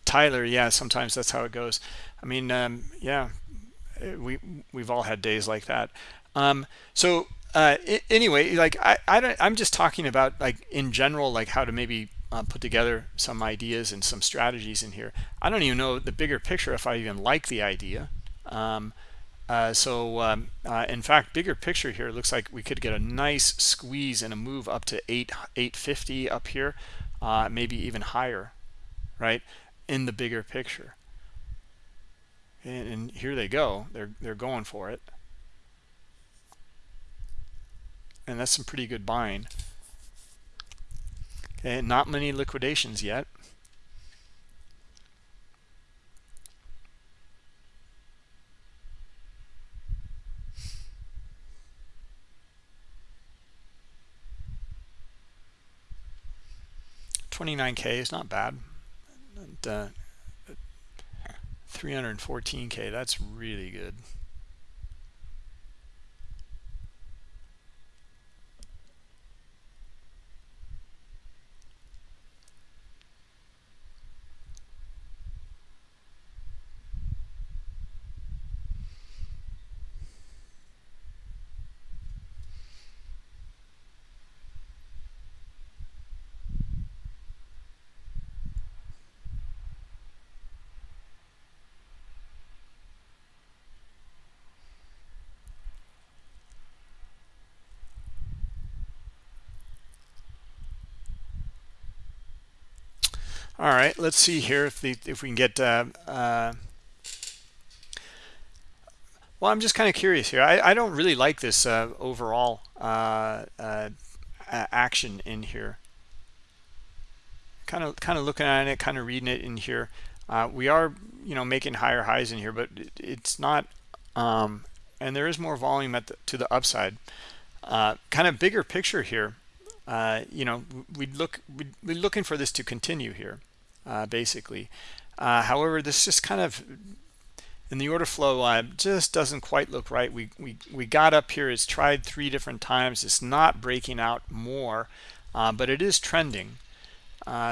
Tyler. Yeah, sometimes that's how it goes. I mean, um, yeah, eh, we we've all had days like that. Um, so uh, anyway, like I I don't. I'm just talking about like in general, like how to maybe uh, put together some ideas and some strategies in here. I don't even know the bigger picture if I even like the idea. Um, uh, so um, uh, in fact, bigger picture here looks like we could get a nice squeeze and a move up to 8 850 up here, uh, maybe even higher, right? In the bigger picture. And, and here they go. They're they're going for it. And that's some pretty good buying. Okay, not many liquidations yet. 29k is not bad. And, uh, 314k that's really good all right let's see here if the if we can get uh, uh, well i'm just kind of curious here. I, I don't really like this uh, overall uh, uh, action in here. Kind of kind of looking at it kind of reading it in here. Uh, we are you know making higher highs in here but it, it's not um, and there is more volume at the, to the upside. Kind of bigger picture here uh, you know, we'd look we're looking for this to continue here, uh, basically. Uh, however, this just kind of in the order flow uh, just doesn't quite look right. We we we got up here. It's tried three different times. It's not breaking out more, uh, but it is trending.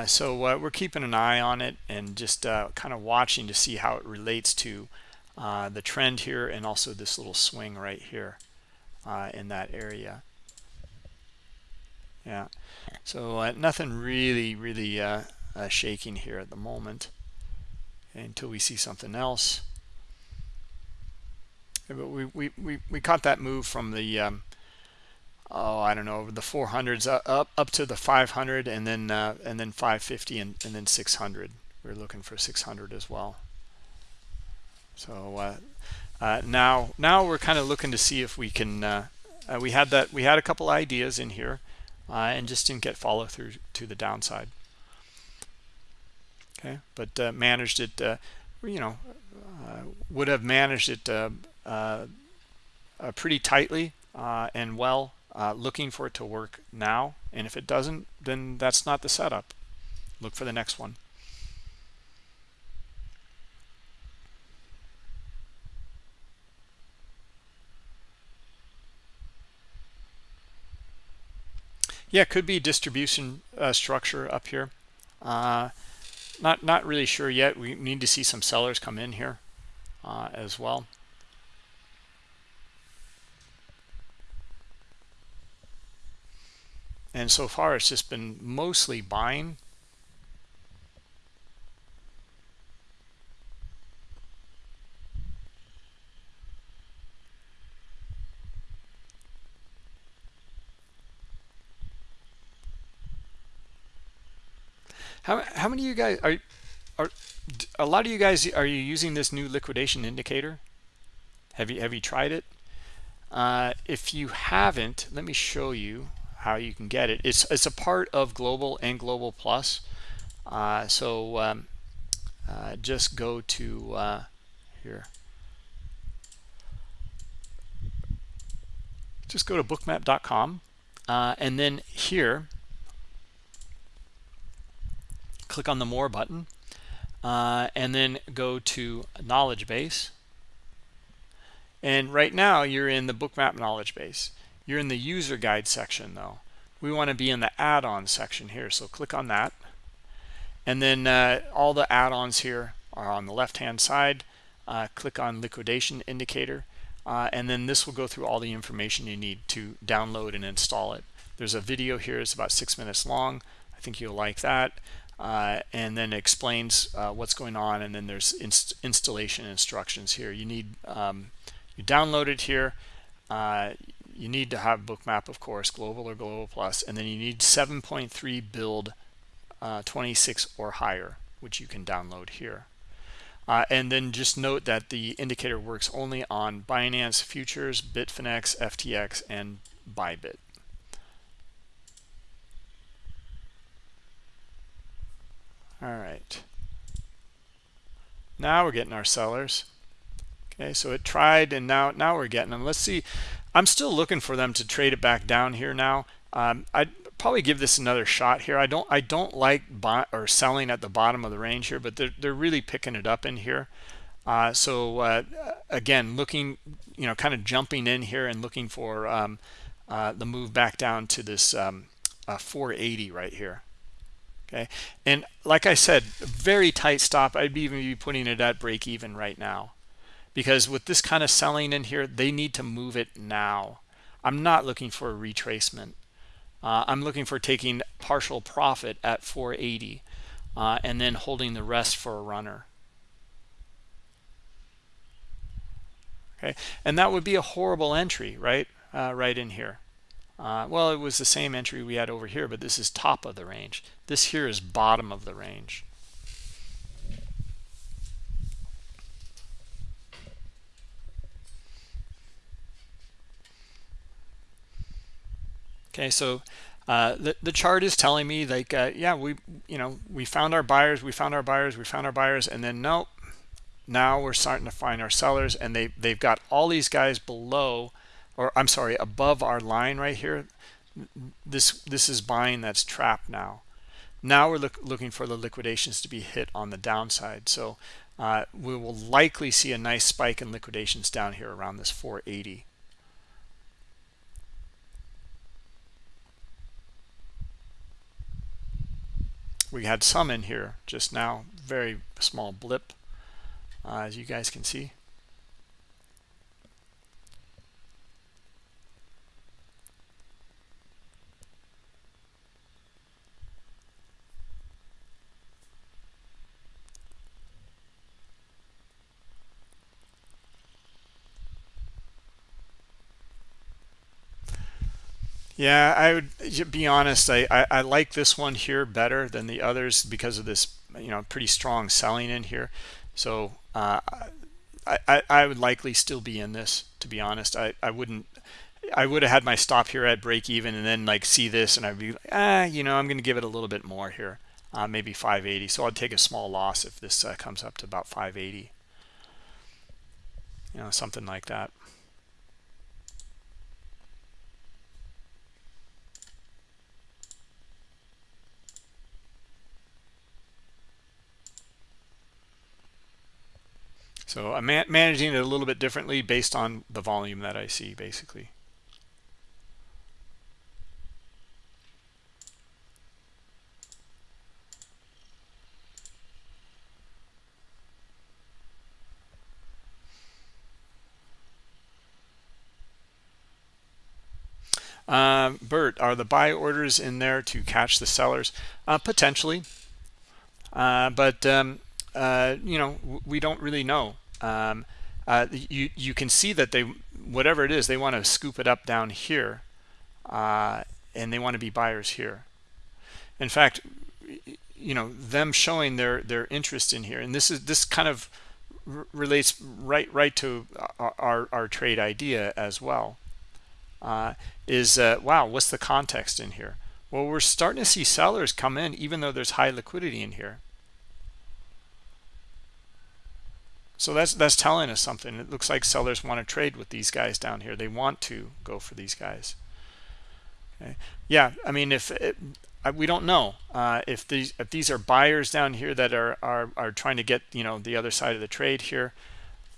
so we're keeping an eye on it and just kind of watching to see how it relates to the trend here and also this little swing right here in that area yeah so uh, nothing really really uh, uh, shaking here at the moment until we see something else. But we, we we we caught that move from the um, oh i don't know the 400s up up to the 500 and then uh, and then 550 and, and then 600 we're looking for 600 as well. So uh, uh, now now we're kind of looking to see if we can we had that we had a couple ideas in here uh, and just didn't get follow through to the downside okay. but uh, managed it uh, you know uh, would have managed it uh, uh, pretty tightly and well looking for it to work now and if it doesn't then that's not the setup. Look for the next one. Yeah could be distribution uh, structure up here. Uh, not not really sure yet. We need to see some sellers come in here uh, as well. And so far it's just been mostly buying How how many of you guys are are a lot of you guys are you using this new liquidation indicator? Have you have you tried it? Uh, if you haven't, let me show you how you can get it. It's it's a part of Global and Global Plus. Uh, so um, uh, just go to uh, here. Just go to bookmap.com uh, and then here click on the more button uh, and then go to knowledge base. And right now you're in the bookmap knowledge base. You're in the user guide section though. We want to be in the add-on section here so click on that. And then uh, all the add-ons here are on the left hand side. Uh, click on liquidation indicator. Uh, and then this will go through all the information you need to download and install it. There's a video here. It's about six minutes long. I think you'll like that uh, and then explains uh, what's going on and then there's inst installation instructions here. You need um, you download it here. Uh, you need to have bookmap of course global or global plus and then you need 7.3 build uh, 26 or higher which you can download here. Uh, and then just note that the indicator works only on Binance futures Bitfinex FTX and Bybit all right. Now we're getting our sellers. Okay so it tried and now now we're getting them. Let's see. I'm still looking for them to trade it back down here now. Um, i'd probably give this another shot here. I don't i don't like buy or selling at the bottom of the range here but they're, they're really picking it up in here. Uh, so uh, again looking you know kind of jumping in here and looking for um, uh, the move back down to this um, uh, 480 right here okay. And like i said very tight stop. I'd even be putting it at break even right now. Because with this kind of selling in here they need to move it now. I'm not looking for a retracement. Uh, i'm looking for taking partial profit at 480 uh, and then holding the rest for a runner. Okay. And that would be a horrible entry right? Uh, right in here uh, well, it was the same entry we had over here, but this is top of the range. This here is bottom of the range. Okay, so uh, the, the chart is telling me like, uh, yeah, we, you know, we found our buyers, we found our buyers, we found our buyers, and then nope, now we're starting to find our sellers and they, they've got all these guys below or i'm sorry above our line right here this this is buying that's trapped now. Now we're look, looking for the liquidations to be hit on the downside. So uh, we will likely see a nice spike in liquidations down here around this 480 we had some in here just now very small blip uh, as you guys can see Yeah, I would be honest. I, I, I, like this one here better than the others because of this, you know, pretty strong selling in here. So uh, I, I, I would likely still be in this, to be honest. I, I wouldn't, I would have had my stop here at break even and then like see this and I'd be like, ah, you know, I'm going to give it a little bit more here, uh, maybe 580. So I'd take a small loss if this uh, comes up to about 580. You know, something like that. So I'm man managing it a little bit differently based on the volume that I see, basically. Um, Bert, are the buy orders in there to catch the sellers? Uh, potentially. Uh, but um, uh, you know, we don't really know. Um, uh, you you can see that they whatever it is they want to scoop it up down here, uh, and they want to be buyers here. In fact, you know them showing their their interest in here, and this is this kind of relates right right to our our, our trade idea as well. Uh, is uh, wow, what's the context in here? Well, we're starting to see sellers come in even though there's high liquidity in here. So that's that's telling us something. It looks like sellers want to trade with these guys down here. They want to go for these guys. Okay. Yeah, I mean, if it, we don't know uh, if these if these are buyers down here that are are are trying to get you know the other side of the trade here,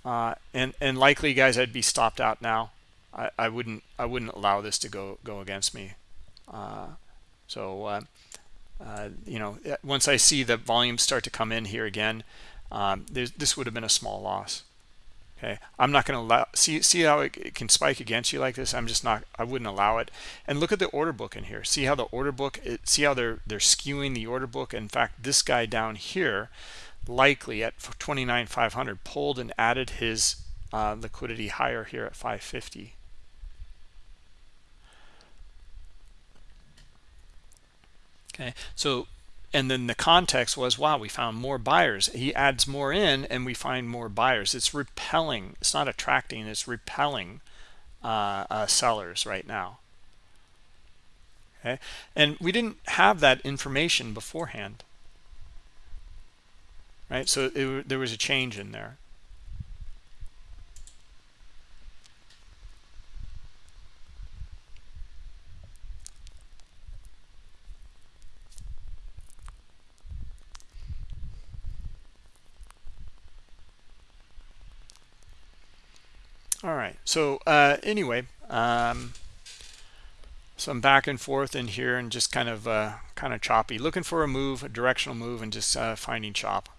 uh, and and likely guys, I'd be stopped out now. I, I wouldn't I wouldn't allow this to go go against me. Uh, so uh, uh, you know, once I see the volume start to come in here again, um, this would have been a small loss. Okay. I'm not going to allow see see how it, it, can spike against you like this? I'm just not i wouldn't allow it. And look at the order book in here. See how the order book it, see how they're they're skewing the order book? In fact this guy down here likely at 29,500 pulled and added his uh, liquidity higher here at 550 okay. So and then the context was wow we found more buyers. He adds more in and we find more buyers. It's repelling. It's not attracting it's repelling uh, uh, sellers right now. Okay? And we didn't have that information beforehand. Right? So it, there was a change in there all right. So uh, anyway um, some back and forth in here and just kind of uh, kind of choppy. Looking for a move a directional move and just uh, finding chop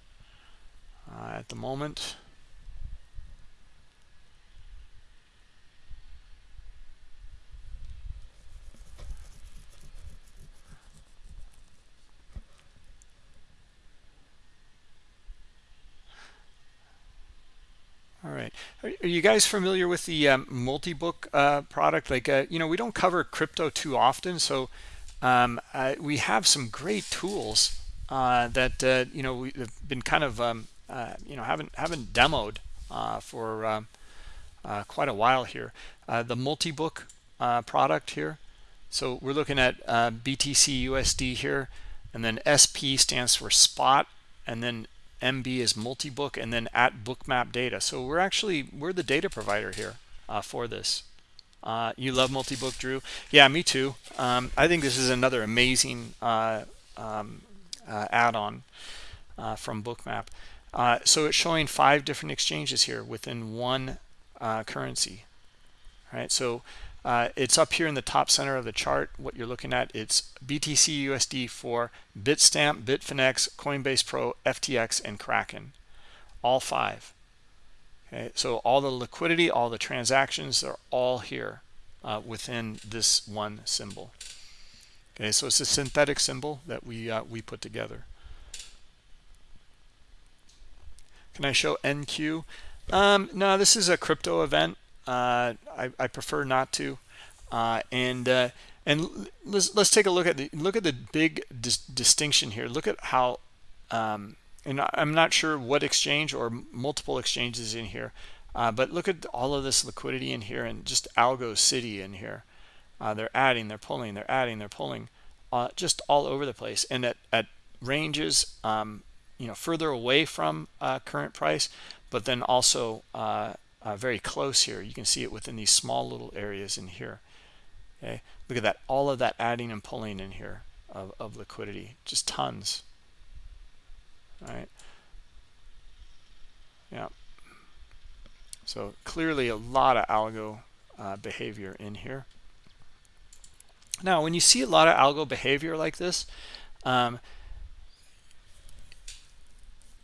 uh, at the moment All right. Are, you guys familiar with the um, multi-book uh, product? Like, uh, you know, we don't cover crypto too often, so um, we have some great tools uh, that uh, you know we've been kind of um, uh, you know haven't haven't demoed for um, quite a while here. the multi-book product here, so we're looking at BTC USD here, and then SP stands for spot, and then MB is multi-book, and then at bookmap data. So we're actually we're the data provider here uh, for this. Uh, you love multi-book, Drew? Yeah, me too. Um, I think this is another amazing uh, um, uh, add-on uh, from Bookmap. so it's showing five different exchanges here within one currency. All right, so uh, it's up here in the top center of the chart. What you're looking at, it's BTC USD for Bitstamp, Bitfinex, Coinbase Pro, FTX, and Kraken. All five. Okay, so all the liquidity, all the transactions, are all here uh, within this one symbol. Okay, so it's a synthetic symbol that we uh, we put together. Can I show NQ? Um, no, this is a crypto event. Uh, I, I, prefer not to. Uh, and uh, and let's let's take a look at the look at the big dis distinction here. Look at how, um, and I'm not sure what exchange or multiple exchanges in here, uh, but look at all of this liquidity in here and just Algo City in here. Uh, they're adding, they're pulling, they're adding, they're pulling, just all over the place. And at at ranges, um, you know, further away from current price, but then also uh, very close here. You can see it within these small little areas in here. Okay, look at that. All of that adding and pulling in here of, of liquidity, just tons. All right. Yeah. So clearly a lot of algo uh, behavior in here. Now, when you see a lot of algo behavior like this, um,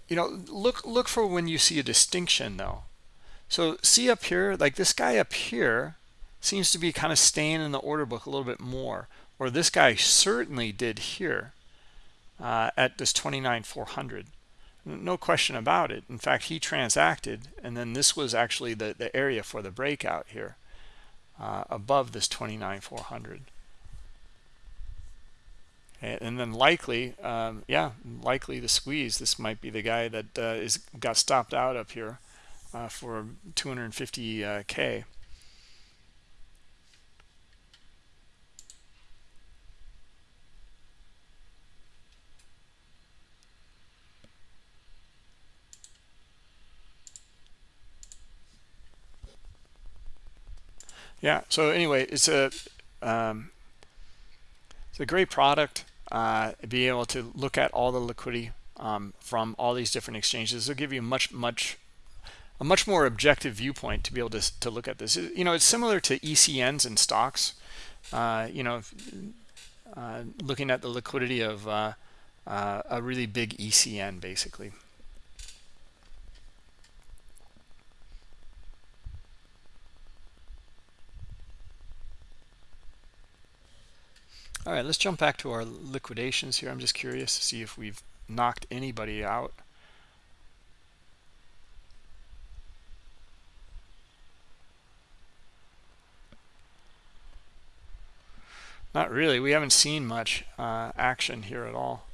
you know, look look for when you see a distinction though. So see up here, like this guy up here seems to be kind of staying in the order book a little bit more, or this guy certainly did here uh, at this 29,400. No question about it. In fact, he transacted, and then this was actually the, the area for the breakout here uh, above this 29,400. And then likely, um, yeah, likely the squeeze. This might be the guy that uh, is got stopped out up here uh, for 250k. yeah so anyway it's a um, it's a great product uh, be able to look at all the liquidity um, from all these different exchanges it'll give you much much a much more objective viewpoint to be able to, to look at this. You know, it's similar to ECNs and stocks. Uh, you know, uh, looking at the liquidity of uh, uh a really big ECN, basically. All right, let's jump back to our liquidations here. I'm just curious to see if we've knocked anybody out. Not really. We haven't seen much uh, action here at all.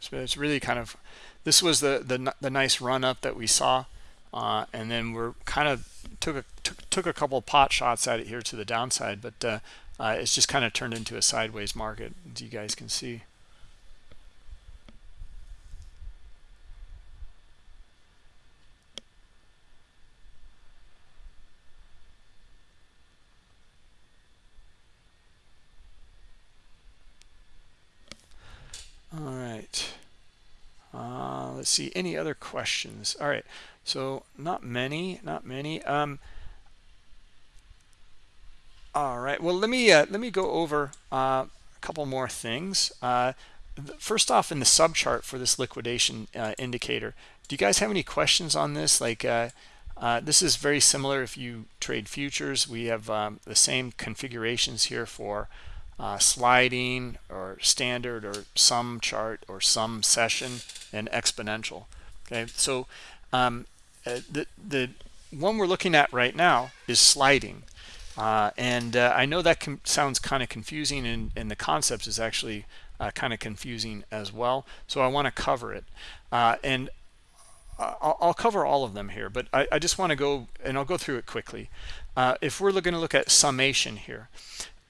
So it's really kind of, this was the the, the nice run up that we saw, uh, and then we're kind of took a took, took a couple pot shots at it here to the downside, but uh, uh, it's just kind of turned into a sideways market, as you guys can see. All right. Uh, let's see. Any other questions? All right. So not many, not many. Um, all right. Well, let me uh, let me go over uh, a couple more things. Uh, first off, in the sub chart for this liquidation uh, indicator, do you guys have any questions on this? Like, uh, uh, this is very similar if you trade futures. We have um, the same configurations here for uh, sliding or standard or sum chart or sum session and exponential okay? So um, uh, the the one we're looking at right now is sliding. Uh, and uh, I know that sounds kind of confusing and, and the concept is actually uh, kind of confusing as well so I want to cover it. Uh, and I'll, I'll, cover all of them here, but I, I just want to go and I'll go through it quickly. Uh, if we're going to look at summation here,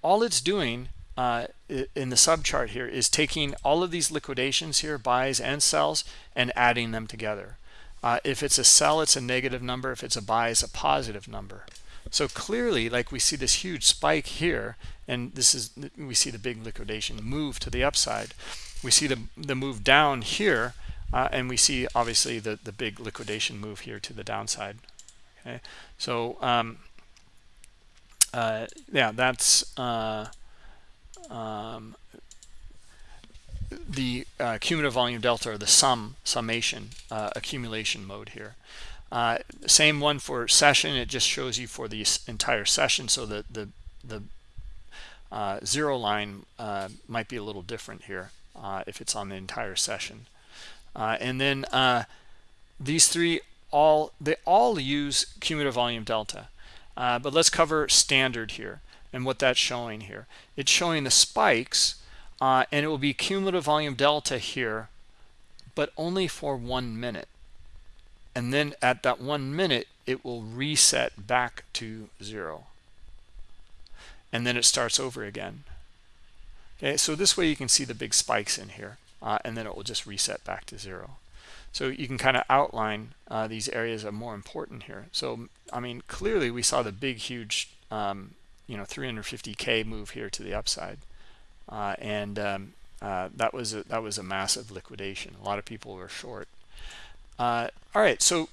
all it's doing uh, in the subchart here is taking all of these liquidations here, buys and sells, and adding them together. Uh, if it's a sell, it's a negative number. If it's a buy, it's a positive number. So clearly, like we see this huge spike here, and this is we see the big liquidation move to the upside. We see the the move down here, uh, and we see obviously the the big liquidation move here to the downside. Okay, so um, uh, yeah, that's uh, um, the uh, cumulative volume delta or the sum summation uh, accumulation mode here. Uh, same one for session. It just shows you for the entire session. So the the the uh, zero line uh, might be a little different here uh, if it's on the entire session. And then these three all they all use cumulative volume delta. but let's cover standard here and what that's showing here. It's showing the spikes and it will be cumulative volume delta here, but only for one minute. And then at that one minute it will reset back to zero. And then it starts over again. Okay so this way you can see the big spikes in here uh, and then it will just reset back to zero. So you can kind of outline uh, these areas are more important here. So I mean clearly we saw the big huge um, you know 350k move here to the upside. Uh, and um, uh, that was a, that was a massive liquidation. A lot of people were short. Uh, all right, so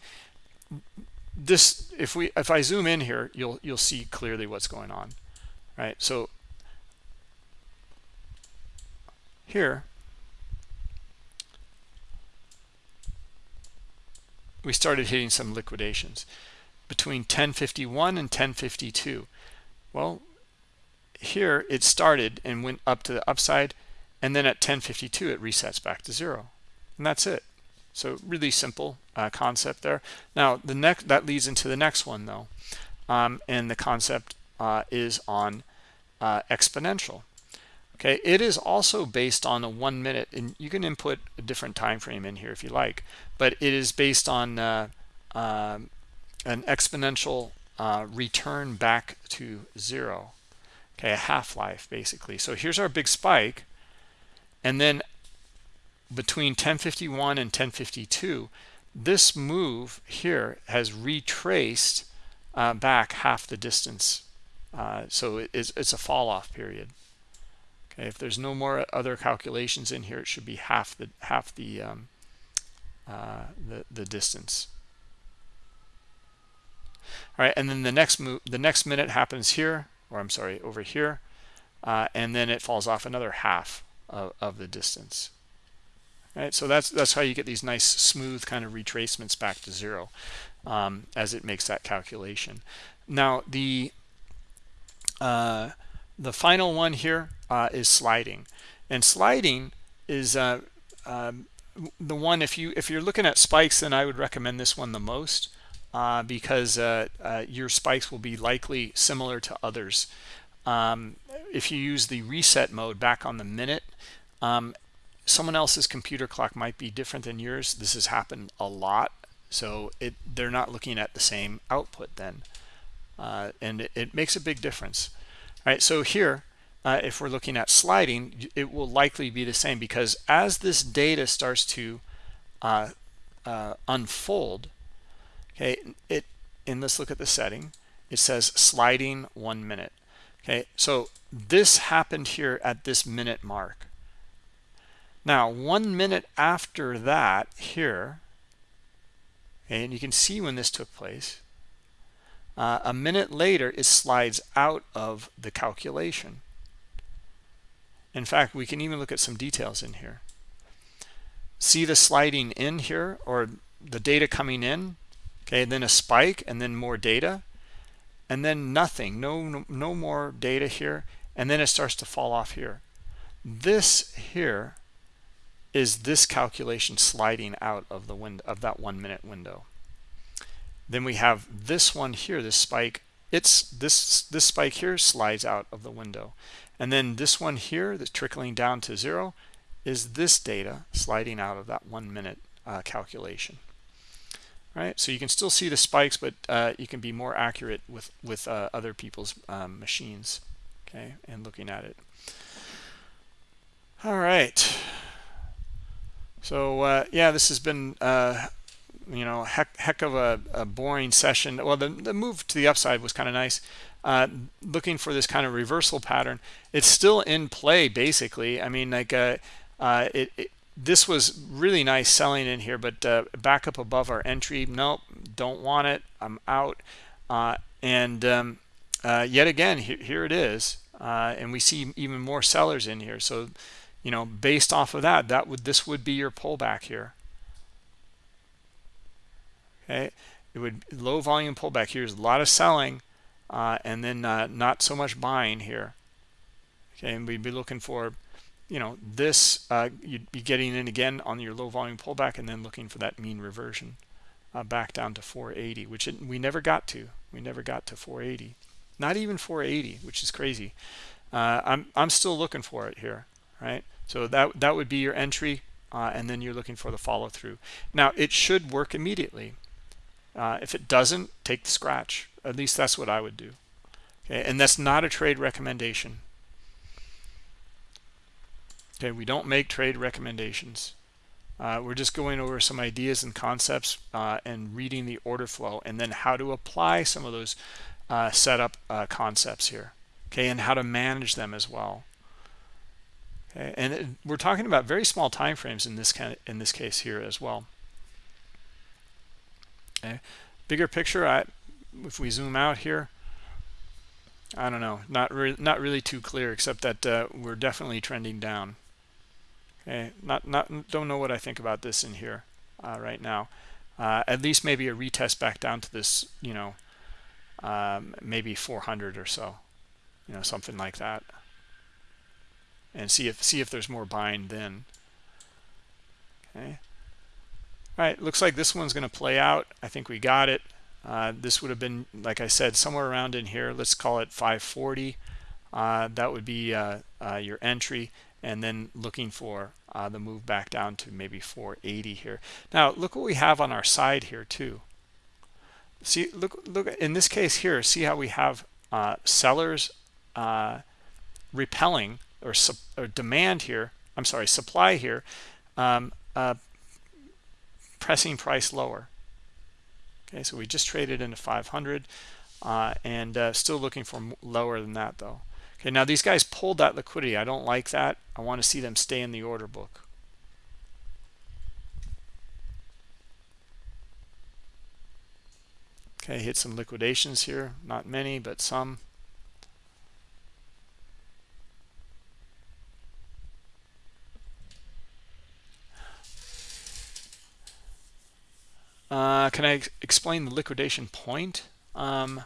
this if we if I zoom in here, you'll you'll see clearly what's going on, right? So here we started hitting some liquidations between 1051 and 1052 well here it started and went up to the upside and then at 1052 it resets back to zero and that's it so really simple uh, concept there. Now the next that leads into the next one though, um, and the concept uh, is on uh, exponential. Okay, it is also based on a one minute, and you can input a different time frame in here if you like, but it is based on uh, um, an exponential uh, return back to zero. Okay, a half-life basically. So here's our big spike, and then between 1051 and 1052 this move here has retraced uh, back half the distance uh, so it is, it's a fall off period okay if there's no more other calculations in here it should be half the half the um, uh, the, the distance all right and then the next move the next minute happens here or I'm sorry over here uh, and then it falls off another half of, of the distance. Right so that's that's how you get these nice smooth kind of retracements back to zero um, as it makes that calculation. Now the uh, the final one here uh, is sliding. And sliding is uh, um, the one if you if you're looking at spikes then I would recommend this one the most uh, because uh, uh, your spikes will be likely similar to others. Um, if you use the reset mode back on the minute um, someone else's computer clock might be different than yours. This has happened a lot so it they're not looking at the same output then uh, and it, it, makes a big difference. All right so here uh, if we're looking at sliding it will likely be the same because as this data starts to unfold okay it and let's look at the setting it says sliding one minute okay so this happened here at this minute mark now, one minute after that here, and you can see when this took place, uh, a minute later, it slides out of the calculation. In fact, we can even look at some details in here. See the sliding in here or the data coming in, okay, then a spike and then more data and then nothing, no, no, more data here. And then it starts to fall off here. This here is this calculation sliding out of the window of that one minute window then we have this one here this spike it's this this spike here slides out of the window and then this one here that's trickling down to zero is this data sliding out of that one minute uh, calculation right. So you can still see the spikes but uh, you can be more accurate with with uh, other people's um, machines. Okay. And looking at it. All right. So uh, yeah this has been uh, you know heck, heck of a, a, boring session. Well the, the move to the upside was kind of nice. Uh, looking for this kind of reversal pattern it's still in play basically. I mean like uh, it, it, this was really nice selling in here but uh, back up above our entry nope don't want it i'm out. Uh, and um, uh, yet again here, here it is and we see even more sellers in here. So you know based off of that that would this would be your pullback here. Okay it would low volume pullback. Here's a lot of selling uh, and then uh, not so much buying here. Okay and we'd be looking for you know this uh, you'd be getting in again on your low volume pullback and then looking for that mean reversion uh, back down to 480 which it, we never got to. We never got to 480 not even 480 which is crazy. Uh, I'm I'm still looking for it here right? So that that would be your entry uh, and then you're looking for the follow through now it should work immediately. Uh, if it doesn't, take the scratch. At least that's what I would do. Okay, and that's not a trade recommendation. Okay, we don't make trade recommendations. Uh, we're just going over some ideas and concepts uh, and reading the order flow and then how to apply some of those uh, setup uh, concepts here. Okay, and how to manage them as well. Okay, and it, we're talking about very small time frames in this kind of, in this case here as well. Okay. Bigger picture, I, if we zoom out here, I don't know, not really, not really too clear, except that uh, we're definitely trending down. Okay, not not don't know what I think about this in here uh, right now. Uh, at least maybe a retest back down to this, you know, um, maybe 400 or so, you know, something like that, and see if see if there's more buying then. Okay. All right, looks like this one's going to play out. I think we got it. Uh, this would have been, like I said, somewhere around in here. Let's call it 540. Uh, that would be uh, uh your entry, and then looking for uh, the move back down to maybe 480 here. Now, look what we have on our side here too. See, look, look in this case here. See how we have uh, sellers repelling or, or, demand here. I'm sorry, supply here. Um, pressing price lower okay so we just traded into 500 uh, and uh, still looking for lower than that though okay now these guys pulled that liquidity. I don't like that. I want to see them stay in the order book. Okay hit some liquidations here. Not many but some. Uh, can I explain the liquidation point? Um,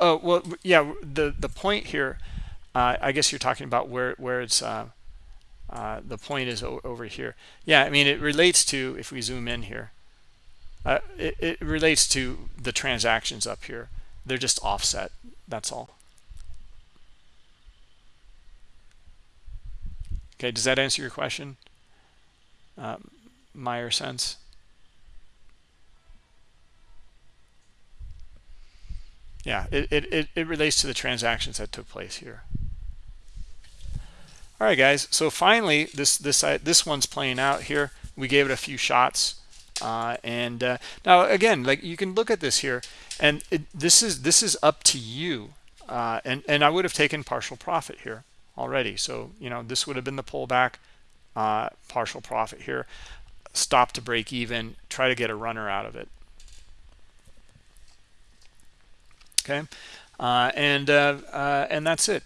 oh, well, yeah, the, the point here, uh, I guess you're talking about where, where it's, uh, uh the point is over here. Yeah, I mean, it relates to, if we zoom in here, uh, it, it relates to the transactions up here. They're just offset, that's all. Okay, does that answer your question? Um, Myerson? Yeah it, it, it relates to the transactions that took place here. All right guys so finally this this uh, this one's playing out here. We gave it a few shots uh, and uh, now again like you can look at this here and it, this is this is up to you uh, and and I would have taken partial profit here already. So you know this would have been the pullback uh, partial profit here stop to break even try to get a runner out of it okay uh, and uh, uh, and that's it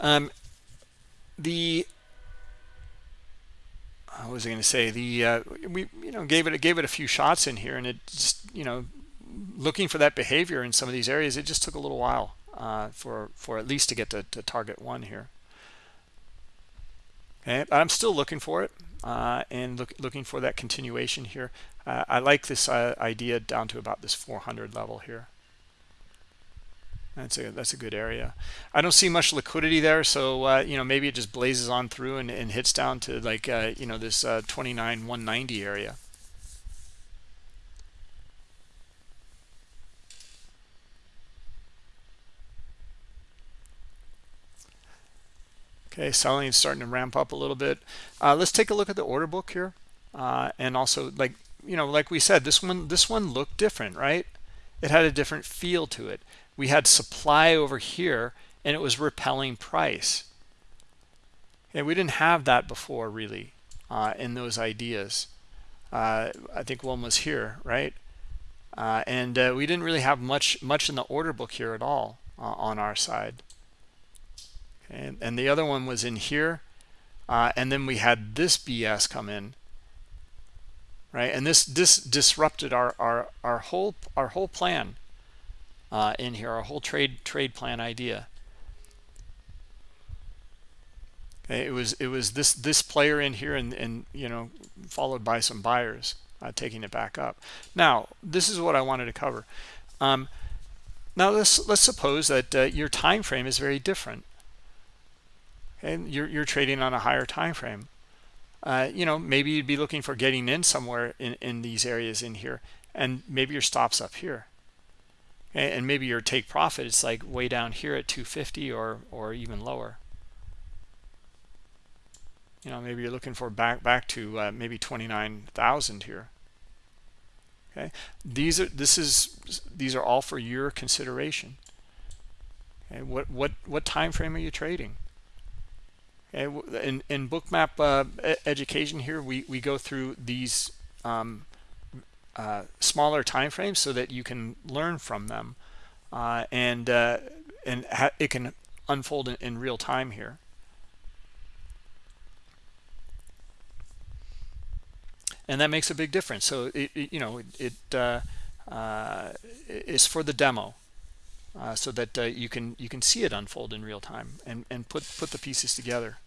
um, the what was I going to say the uh, we you know gave it gave it a few shots in here and it just you know looking for that behavior in some of these areas it just took a little while uh, for for at least to get to, to target one here okay but I'm still looking for it uh, and look, looking for that continuation here. Uh, I like this uh, idea down to about this 400 level here. That's a that's a good area. I don't see much liquidity there, so uh, you know maybe it just blazes on through and, and hits down to like uh, you know this uh, 29 190 area. Okay, selling is starting to ramp up a little bit. Uh, let's take a look at the order book here, uh, and also like you know like we said this one this one looked different, right? It had a different feel to it we had supply over here and it was repelling price. And we didn't have that before really uh, in those ideas. Uh, I think one was here, right? Uh, and uh, we didn't really have much much in the order book here at all uh, on our side. And, and the other one was in here. Uh, and then we had this BS come in. Right, and this this disrupted our our our whole our whole plan uh, in here, our whole trade trade plan idea. Okay, it was it was this this player in here, and and you know, followed by some buyers uh, taking it back up. Now, this is what I wanted to cover. Um, now let's let's suppose that uh, your time frame is very different and you're, you're trading on a higher time frame uh, you know maybe you'd be looking for getting in somewhere in, in these areas in here and maybe your stops up here and, maybe your take profit is like way down here at 250 or or even lower. You know maybe you're looking for back back to uh, maybe 29,000 here. Okay? These are this is these are all for your consideration. Okay? What what what time frame are you trading? In, in bookmap uh, education here, we, we go through these um, uh, smaller time frames so that you can learn from them. Uh, and uh, and it can unfold in, in, real time here. And that makes a big difference. So, it, it you know, it, it uh, uh, is for the demo. Uh, so that you can you can see it unfold in real time and and put put the pieces together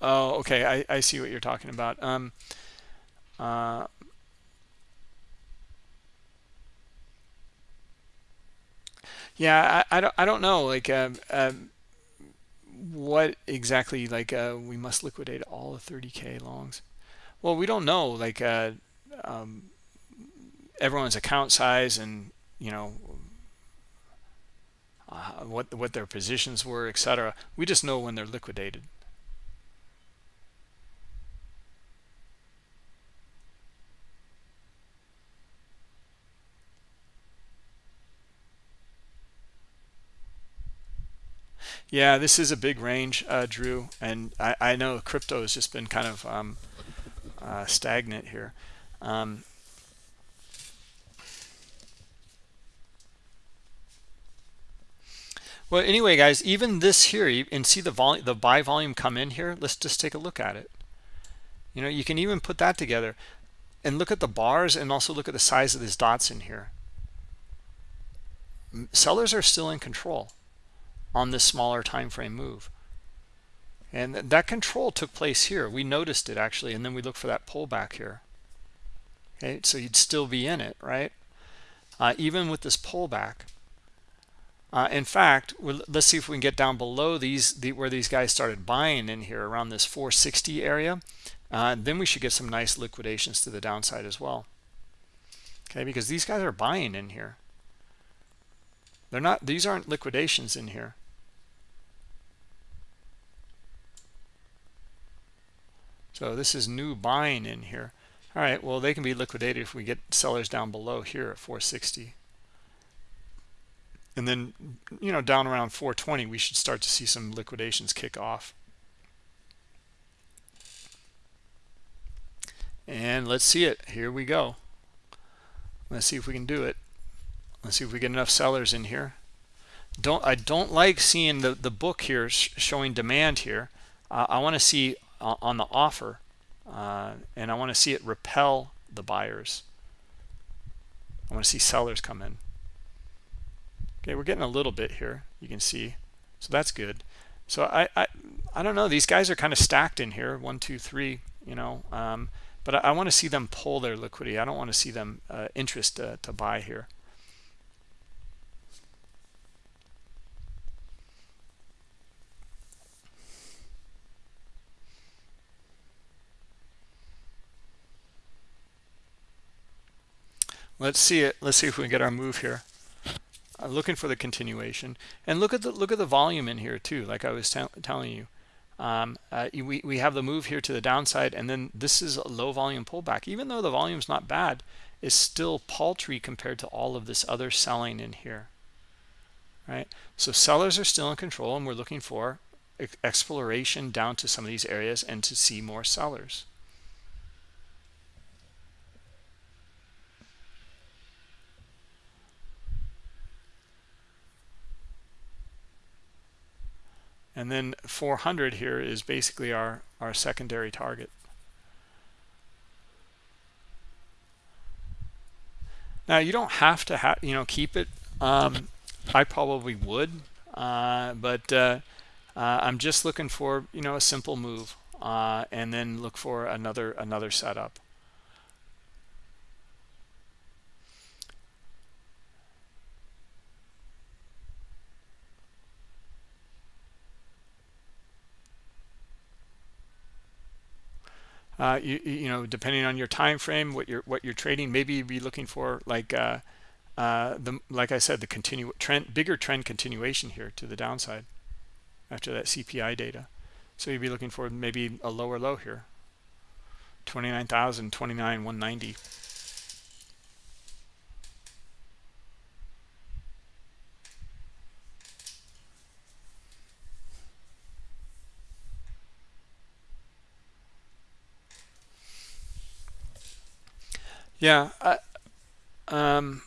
Oh, okay. I, I see what you're talking about. Um, uh, yeah, I, I don't I don't know like um, um, what exactly like uh, we must liquidate all the 30k longs. Well, we don't know like uh, um, everyone's account size and you know uh, what what their positions were, etc. We just know when they're liquidated. Yeah, this is a big range, uh, Drew, and I, I, know crypto has just been kind of um, uh, stagnant here. Um, well, anyway, guys, even this here, you and see the volume, the buy volume come in here. Let's just take a look at it. You know, you can even put that together, and look at the bars, and also look at the size of these dots in here. Sellers are still in control on this smaller time frame move. And that control took place here. We noticed it actually and then we look for that pullback here. Okay so you'd still be in it right? Uh, even with this pullback uh, in fact let's see if we can get down below these the, where these guys started buying in here around this 460 area. Uh, then we should get some nice liquidations to the downside as well. Okay because these guys are buying in here they're not, these aren't liquidations in here. So this is new buying in here. All right, well, they can be liquidated if we get sellers down below here at 460. And then, you know, down around 420, we should start to see some liquidations kick off. And let's see it. Here we go. Let's see if we can do it. Let's see if we get enough sellers in here. Don't I don't like seeing the the book here sh showing demand here. Uh, I want to see uh, on the offer, uh, and I want to see it repel the buyers. I want to see sellers come in. Okay, we're getting a little bit here. You can see, so that's good. So I I I don't know. These guys are kind of stacked in here. One, two, three. You know. Um, but I, I want to see them pull their liquidity. I don't want to see them uh, interest to, to buy here. Let's see it. Let's see if we can get our move here. I'm looking for the continuation. And look at the look at the volume in here too like i was telling you. Um, uh, we, we have the move here to the downside and then this is a low volume pullback. Even though the volume's not bad is still paltry compared to all of this other selling in here right? So sellers are still in control and we're looking for exploration down to some of these areas and to see more sellers and then 400 here is basically our our secondary target. Now you don't have to have you know keep it. Um, i probably would uh, but uh, uh, i'm just looking for you know a simple move uh, and then look for another another setup uh, you, you know depending on your time frame what you're what you're trading maybe you'd be looking for like uh, uh, the like I said the continue trend bigger trend continuation here to the downside after that CPI data. So you'd be looking for maybe a lower low here. 29,000 29 190 Yeah. Um,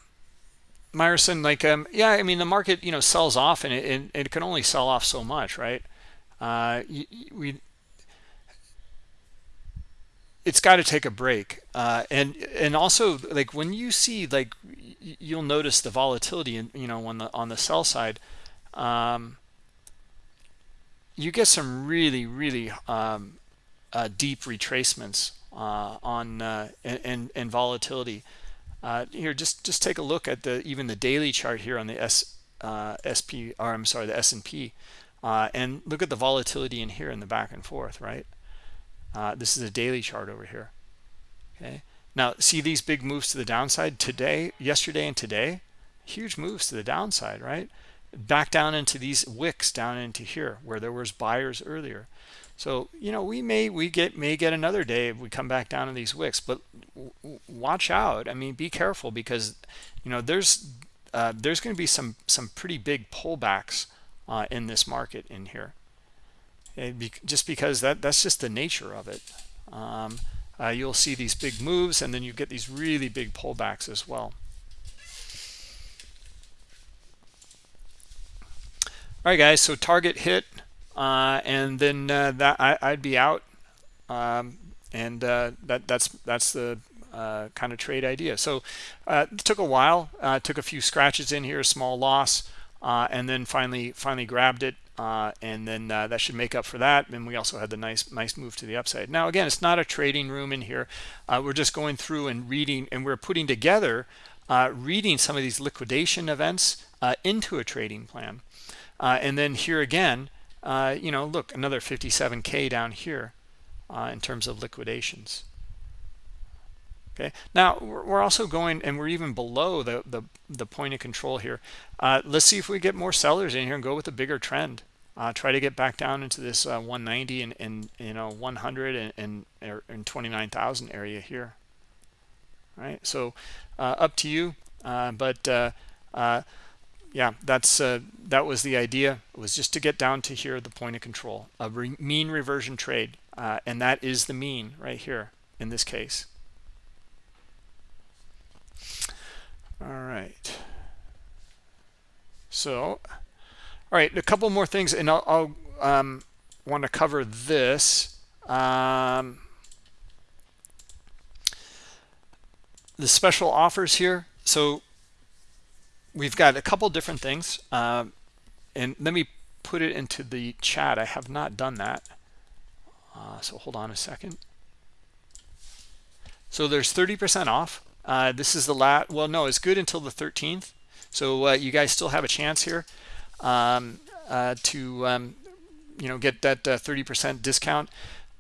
Myerson, like, um, yeah, I mean, the market, you know, sells off and it, it, it can only sell off so much, right? Uh, we, it's got to take a break. Uh, and, and also like when you see, like, you'll notice the volatility in, you know, on the, on the sell side, um, you get some really, really, um, uh, deep retracements uh, on uh, and, and volatility. Uh, here, just just take a look at the even the daily chart here on the S uh, SP or I'm sorry the S&P, uh, and look at the volatility in here in the back and forth. Right, this is a daily chart over here. Okay, now see these big moves to the downside today, yesterday, and today. Huge moves to the downside, right? Back down into these wicks down into here where there was buyers earlier. So, you know, we may we get may get another day if we come back down to these wicks, but watch out. I mean, be careful because, you know, there's uh, there's going to be some some pretty big pullbacks uh, in this market in here. Be, just because that that's just the nature of it. Um, uh, you'll see these big moves and then you get these really big pullbacks as well. All right, guys, so target hit uh, and then uh, that I, would be out. Um, and uh, that that's that's the uh, kind of trade idea. So uh, it took a while, uh, took a few scratches in here, a small loss, and then finally finally grabbed it. and then that should make up for that. And we also had the nice nice move to the upside. Now again, it's not a trading room in here. we're just going through and reading, and we're putting together, reading some of these liquidation events into a trading plan. and then here again, uh, you know, look, another 57K down here uh, in terms of liquidations. Okay, now we're also going, and we're even below the, the, the point of control here. Uh, let's see if we get more sellers in here and go with a bigger trend. Uh, try to get back down into this uh, 190 and, and you know 100 and, and, and 29,000 area here. All right, so uh, up to you, but yeah, that's uh, that was the idea. It was just to get down to here, the point of control, a re mean reversion trade, uh, and that is the mean right here in this case. All right. So, all right, a couple more things, and I'll, I'll um, want to cover this. Um, the special offers here. So we've got a couple different things um, and let me put it into the chat. I have not done that. Uh, so hold on a second. So there's 30% off. Uh, this is the last well no it's good until the 13th so uh, you guys still have a chance here um, uh, to um, you know get that 30% uh, discount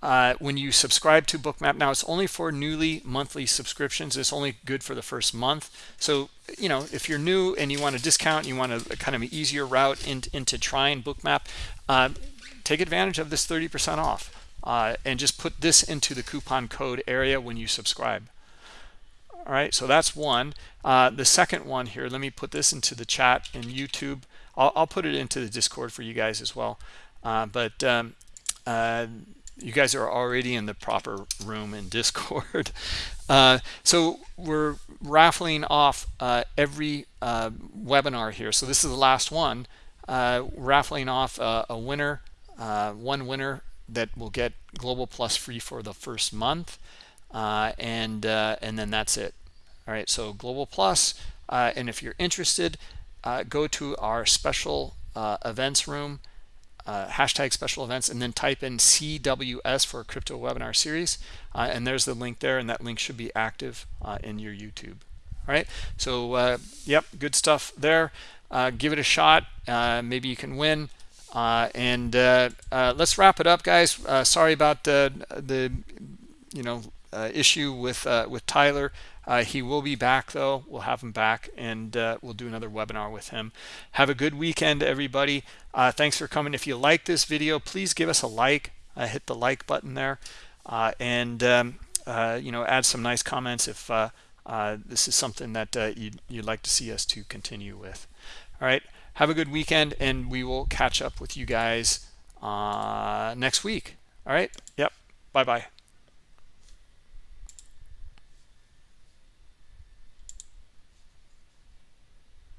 uh, when you subscribe to bookmap now it's only for newly monthly subscriptions. It's only good for the first month. So you know if you're new and you want a discount you want a, kind of an easier route in, into trying bookmap uh, take advantage of this 30 percent off uh, and just put this into the coupon code area when you subscribe. All right so that's one. Uh, the second one here let me put this into the chat in youtube. I'll, I'll put it into the discord for you guys as well. Uh, but um, uh, you guys are already in the proper room in discord. (laughs) Uh, so we're raffling off uh, every uh, webinar here. So this is the last one. Uh, raffling off uh, a winner uh, one winner that will get global plus free for the first month. And and then that's it. All right so global plus and if you're interested go to our special events room uh, hashtag special events and then type in CWS for crypto webinar series uh, and there's the link there and that link should be active uh, in your YouTube. All right? So uh, yep good stuff there. Uh, give it a shot. Uh, maybe you can win. And let's wrap it up guys. Sorry about the the you know issue with with Tyler uh, he will be back though. We'll have him back and uh, we'll do another webinar with him. Have a good weekend, everybody. Uh, thanks for coming. If you like this video, please give us a like. Uh, hit the like button there uh, and um, uh, you know add some nice comments if this is something that you'd, you'd like to see us to continue with. All right. Have a good weekend and we will catch up with you guys next week. All right. Yep. Bye-bye.